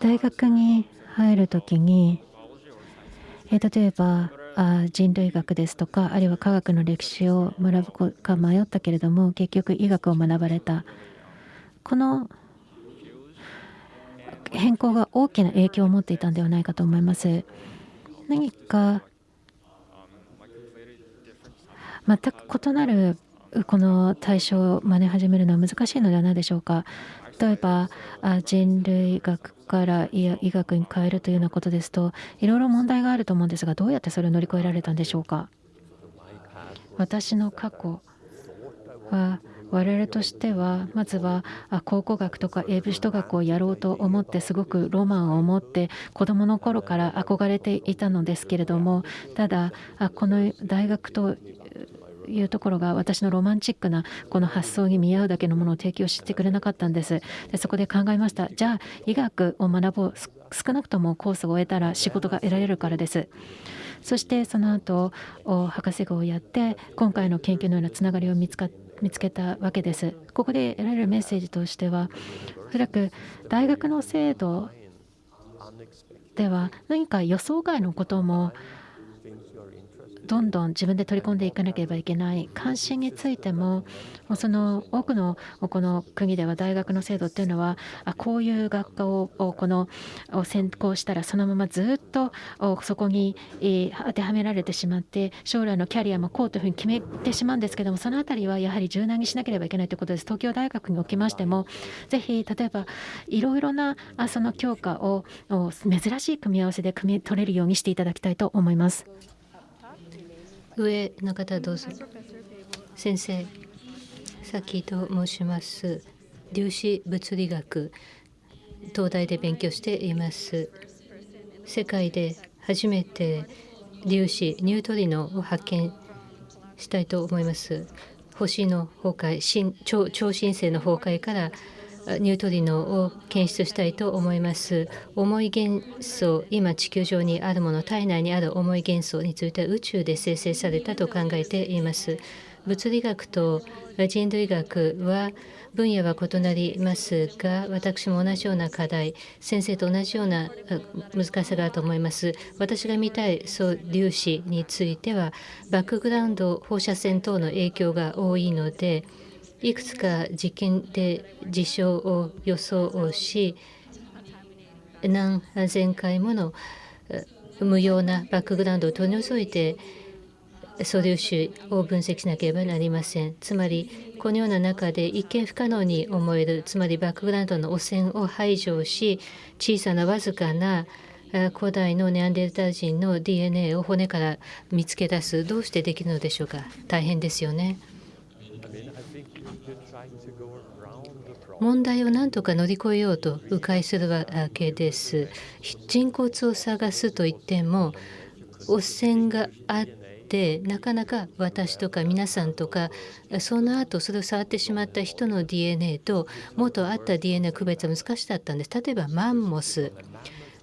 大学に入るときに、えー例えば人類学ですとかあるいは科学の歴史を学ぶか迷ったけれども結局医学を学ばれたこの変更が大きな影響を持っていたんではないかと思います。何か全く異なるこの対象を真似始めるのは難しいのではないでしょうか。例えば人類学から医学に変えるというようなことですといろいろ問題があると思うんですがどうやってそれを乗り越えられたんでしょうか？私の過去は我々としてはまずは考古学とか英文史学をやろうと思ってすごくロマンを持って子どもの頃から憧れていたのですけれどもただこの大学というところが私のロマンチックなこの発想に見合うだけのものを提供してくれなかったんです。でそこで考えました。じゃあ医学を学ぼう。少なくともコースを終えたら仕事が得られるからです。そしてその後博士号をやって今回の研究のようなつながりを見つか見つけたわけです。ここで得られるメッセージとしてはおそらく大学の制度では何か予想外のこともどんどん自分で取り込んでいかなければいけない関心についてもその多くのこの国では大学の制度っていうのはこういう学科をこの専攻したらそのままずっとそこに当てはめられてしまって将来のキャリアもこうというふうに決めてしまうんですけどもその辺りはやはり柔軟にしなければいけないということです東京大学におきましてもぜひ例えばいろいろなその教科を珍しい組み合わせで組み取れるようにしていただきたいと思います。上の方どうぞ。先生さっきと申します。粒子物理学東大で勉強しています。世界で初めて粒子ニュートリノを発見したいと思います。星の崩壊超超新星の崩壊からニュートリノを検出したいと思います。重い元素、今地球上にあるもの、体内にある重い元素については宇宙で生成されたと考えています。物理学と人類学は分野は異なりますが私も同じような課題先生と同じような難しさがあると思います私が見たい素粒子についてはバックグラウンド放射線等の影響が多いのでいくつか実験で事象を予想をし何千回もの無用なバックグラウンドを取り除いて素粒子を分析しなければなりません。つまりこのような中で一見不可能に思えるつまりバックグラウンドの汚染を排除し小さなわずかな古代のネアンデルタ人の DNA を骨から見つけ出すどうしてできるのでしょうか大変ですよね。問題を何とか乗り越えようと迂回するわけです。人骨を探すといっても汚染があってなかなか私とか皆さんとかその後それを触ってしまった人の DNA と元あった DNA 区別は難しかったんです。例えばマンモス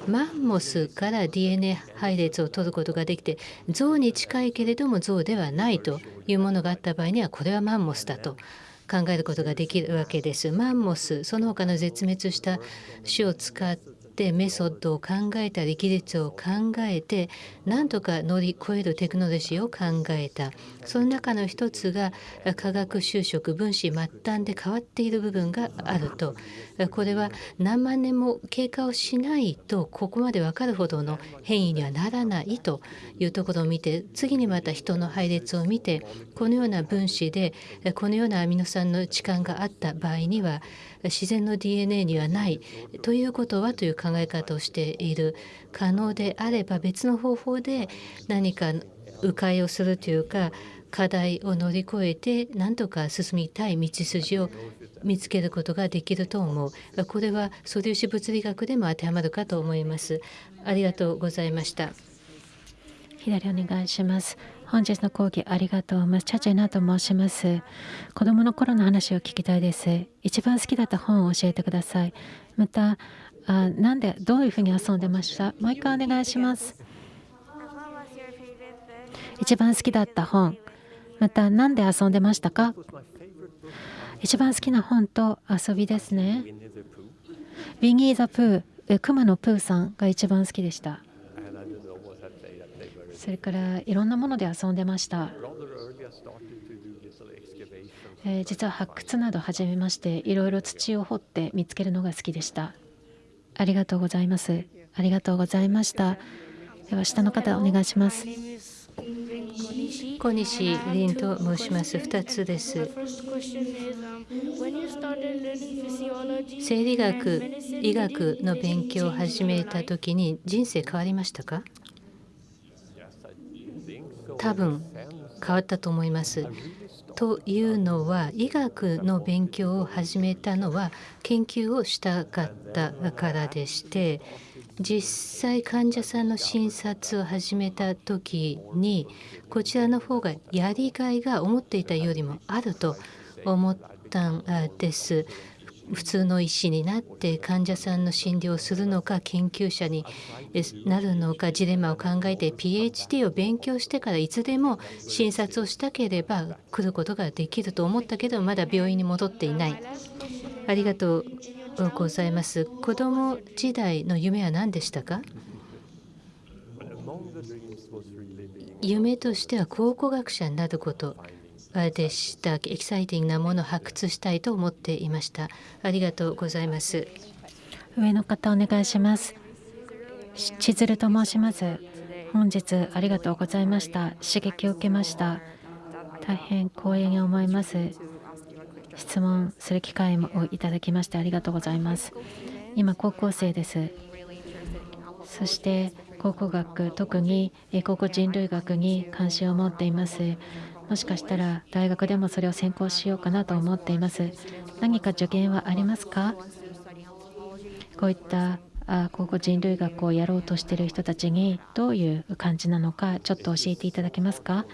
マンモスから DNA 配列を取ることができて象に近いけれども象ではないというものがあった場合にはこれはマンモスだと考えることができるわけです。マンモスその他の絶滅した種を使ってメソッドを考えたり技術を考えて何とか乗り越えるテクノロジーを考えたその中の一つが化学就職分子末端で変わっている部分があるとこれは何万年も経過をしないとここまで分かるほどの変異にはならないというところを見て次にまた人の配列を見てこのような分子でこのようなアミノ酸の置換があった場合には自然の DNA にはないということはという考え方をしている。可能であれば別の方法で何か迂回をするというか課題を乗り越えて何とか進みたい道筋を見つけることができると思うこれは素粒子物理学でも当てはまるかと思いますありがとうございました左お願いします本日の講義ありがとうございます。チャチェナと申します。子供の頃の話を聞きたいです。一番好きだった本を教えてください。また、あなんで、どういうふうに遊んでました？もう一回お願いします。一番好きだった本。また、何で遊んでましたか？一番好きな本と遊びですね。ウィニー・ザ・プー、クマのプーさんが一番好きでした。それからいろんなもので遊んでました。えー、実は発掘など始めましていろいろ土を掘って見つけるのが好きでした。ありがとうございます。ありがとうございました。では下の方お願いします。小西凛と申します。2つです。生理学、医学の勉強を始めたときに人生変わりましたか？多分変わったと思います。というのは医学の勉強を始めたのは研究をしたかったからでして実際患者さんの診察を始めた時にこちらの方がやりがいが思っていたよりもあると思ったんです。普通の医師になって患者さんの診療をするのか研究者になるのかジレンマを考えて PhD を勉強してからいつでも診察をしたければ来ることができると思ったけどまだ病院に戻っていないありがとうございます子供時代の夢は何でしたか？夢としては考古学者になることでした。エキサイティングなものを発掘したいと思っていました。ありがとうございます。上の方お願いします。千鶴と申します。本日ありがとうございました。刺激を受けました。大変光栄に思います。質問する機会をいただきましてありがとうございます。今高校生です。そして考古学特にえ考古人類学に関心を持っています。もしかしたら大学でもそれを専攻しようかなと思っています。何か助言はありますか？こういったあ考古人類学をやろうとしている人たちにどういう感じなのかちょっと教えていただけますか？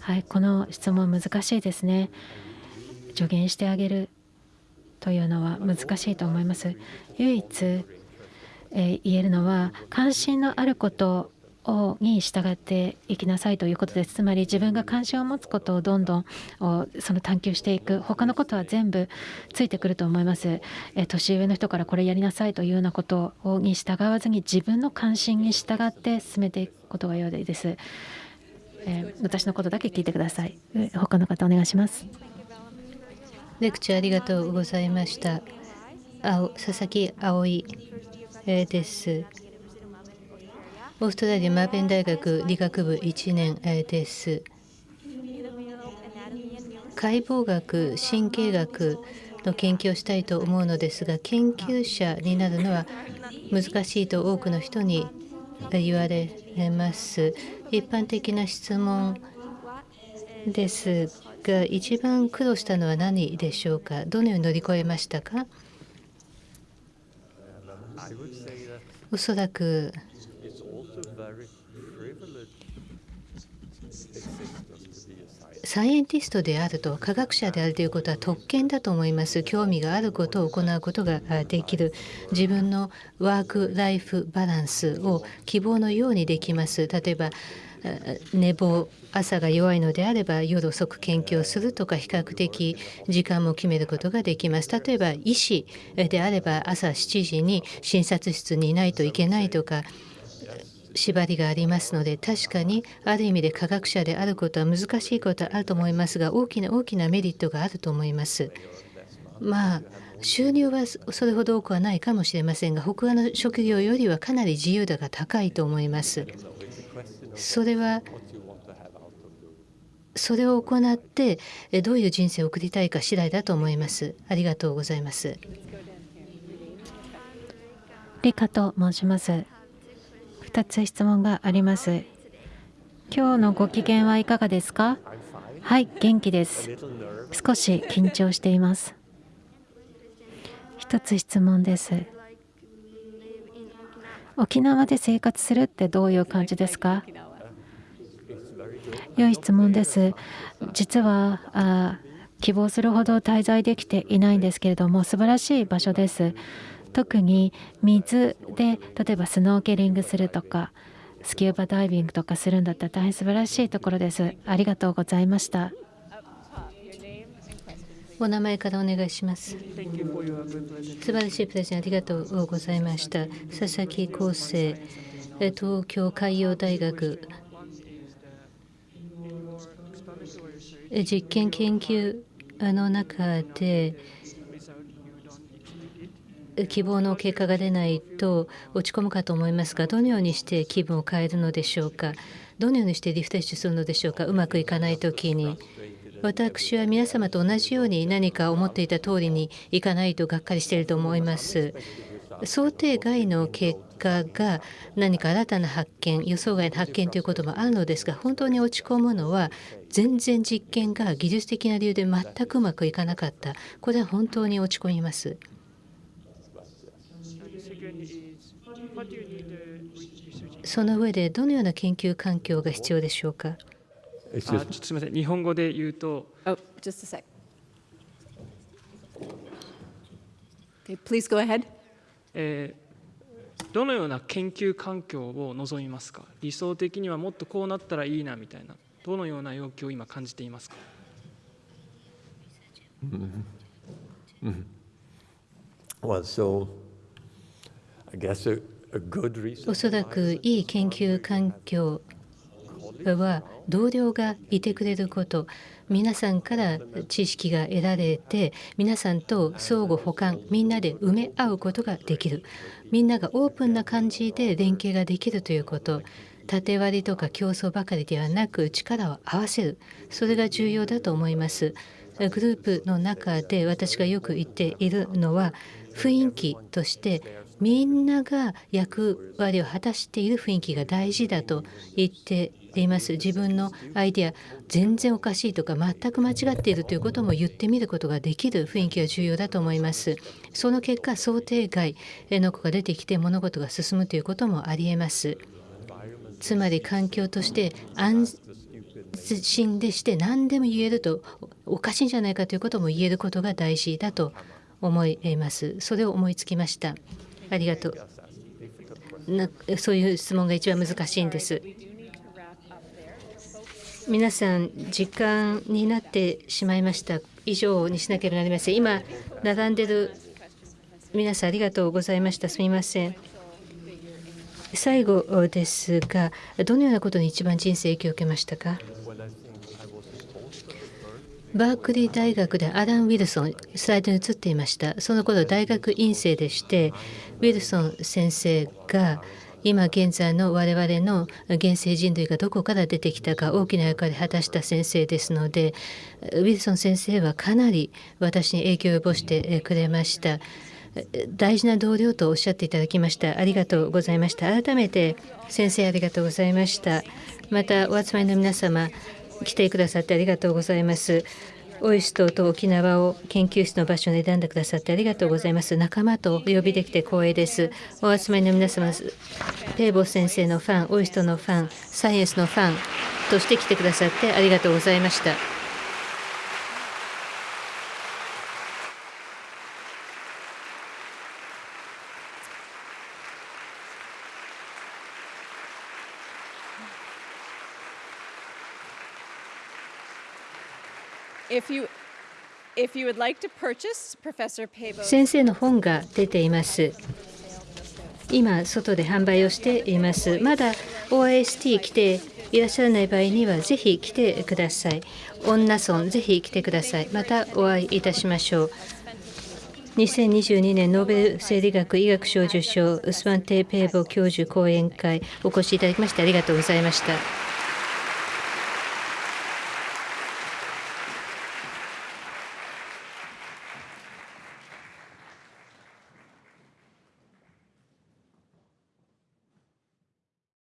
はい、この質問難しいですね。助言してあげるというのは難しいと思います。唯一、え言えるのは関心のあることをに従っていきなさいということです。つまり自分が関心を持つことをどんどんその探求していく他のことは全部ついてくると思います。え年上の人からこれやりなさいというようなことをに従わずに自分の関心に従って進めていくことが良いです。え私のことだけ聞いてください。他の方お願いします。レクチャーありがとうございました。佐々木葵です。オーストラリアマーベン大学理学部1年です。解剖学、神経学の研究をしたいと思うのですが、研究者になるのは難しいと多くの人に言われます。一般的な質問ですが、一番苦労したのは何でしょうか？どのように乗り越えましたか？おそらくサイエンティストであると科学者であるということは特権だと思います興味があることを行うことができる自分のワーク・ライフ・バランスを希望のようにできます例えば寝坊朝が弱いのであれば夜遅く研究をするとか比較的時間も決めることができます例えば医師であれば朝7時に診察室にいないといけないとか縛りがありますので確かにある意味で科学者であることは難しいことはあると思いますが大きな大きなメリットがあると思います。まあ収入はそれほど多くはないかもしれませんが他の職業よりはかなり自由度が高いと思います。それはそれを行ってえどういう人生を送りたいか次第だと思います。ありがとうございます。リカと申します。二つ質問があります。今日のご機嫌はいかがですか？はい、元気です。少し緊張しています。一つ質問です。沖縄で生活するってどういう感じですか？良い質問です。実はあ希望するほど滞在できていないんですけれども素晴らしい場所です。特に水で例えばスノーケリングするとかスキューバダイビングとかするんだったら大変素晴らしいところです。ありがとうございました。お名前からお願いします。素晴らしいプレゼンありがとうございました。佐々木康生、東京海洋大学実験研究の中で希望の結果が出ないと落ち込むかと思いますがどのようにして気分を変えるのでしょうか？どのようにしてリフレッシュするのでしょうか？うまくいかない時に私は皆様と同じように何か思っていた通りにいかないとがっかりしていると思います。想定外の結かが何か新たな発見予想外の発見ということもあるのですが本当に落ち込むのは全然実験が技術的な理由で全くうまくいかなかったこれは本当に落ち込みます。その上でどのような研究環境が必要でしょうか？あちょっとすみません、日本語で言うと。Oh, just a sec. Okay, please go ahead. えー、どのような研究環境を望みますか？理想的にはもっとこうなったらいいなみたいなどのような要求を今感じていますか、mm -hmm. well, so, I guess a おそらくいい研究環境は同僚がいてくれること皆さんから知識が得られて皆さんと相互補完みんなで埋め合うことができる。みんながオープンな感じで連携ができるということ。縦割りとか競争ばかりではなく力を合わせる。それが重要だと思います。グループの中で私がよく言っているのは雰囲気としてみんなが役割を果たしている雰囲気が大事だと言ってています。自分のアイデア全然おかしいとか全く間違っているということも言ってみることができる雰囲気が重要だと思います。その結果想定外の子が出てきて物事が進むということもありえます。つまり環境として安心でして何でも言えるとおかしいんじゃないかということも言えることが大事だと思います。それを思いつきました。ありがとう。なそういう質問が一番難しいんです。皆さん時間になってしまいました。以上にしなければなりません。今並んでる皆さんありがとうございました。すみません。最後ですがどのようなことに一番人生影響を受けましたか？バークリー大学でアラン・ウィルソンスライドに映っていました。その頃大学院生でしてウィルソン先生が今現在の我々の現世人類がどこから出てきたか大きな役割を果たした先生ですのでウィルソン先生はかなり私に影響を及ぼしてくれました。大事な同僚とおっしゃっていただきました。ありがとうございました。改めて先生ありがとうございました。またお集まりの皆様来てくださってありがとうございます。オイストと沖縄を研究室の場所に選んでくださってありがとうございます。仲間とお呼びできて光栄です。お集まりの皆様、ペーボ先生のファン、オイストのファン、サイエンスのファンとして来てくださってありがとうございました。先生の本が出ています。今、外で販売をしています。まだ OIST 来ていらっしゃらない場合には、ぜひ来てください。女村、ぜひ来てください。またお会いいたしましょう。2022年ノーベル生理学医学賞受賞ウスマンテイ・ペーボ教授講演会お越しいただきましてありがとうございました。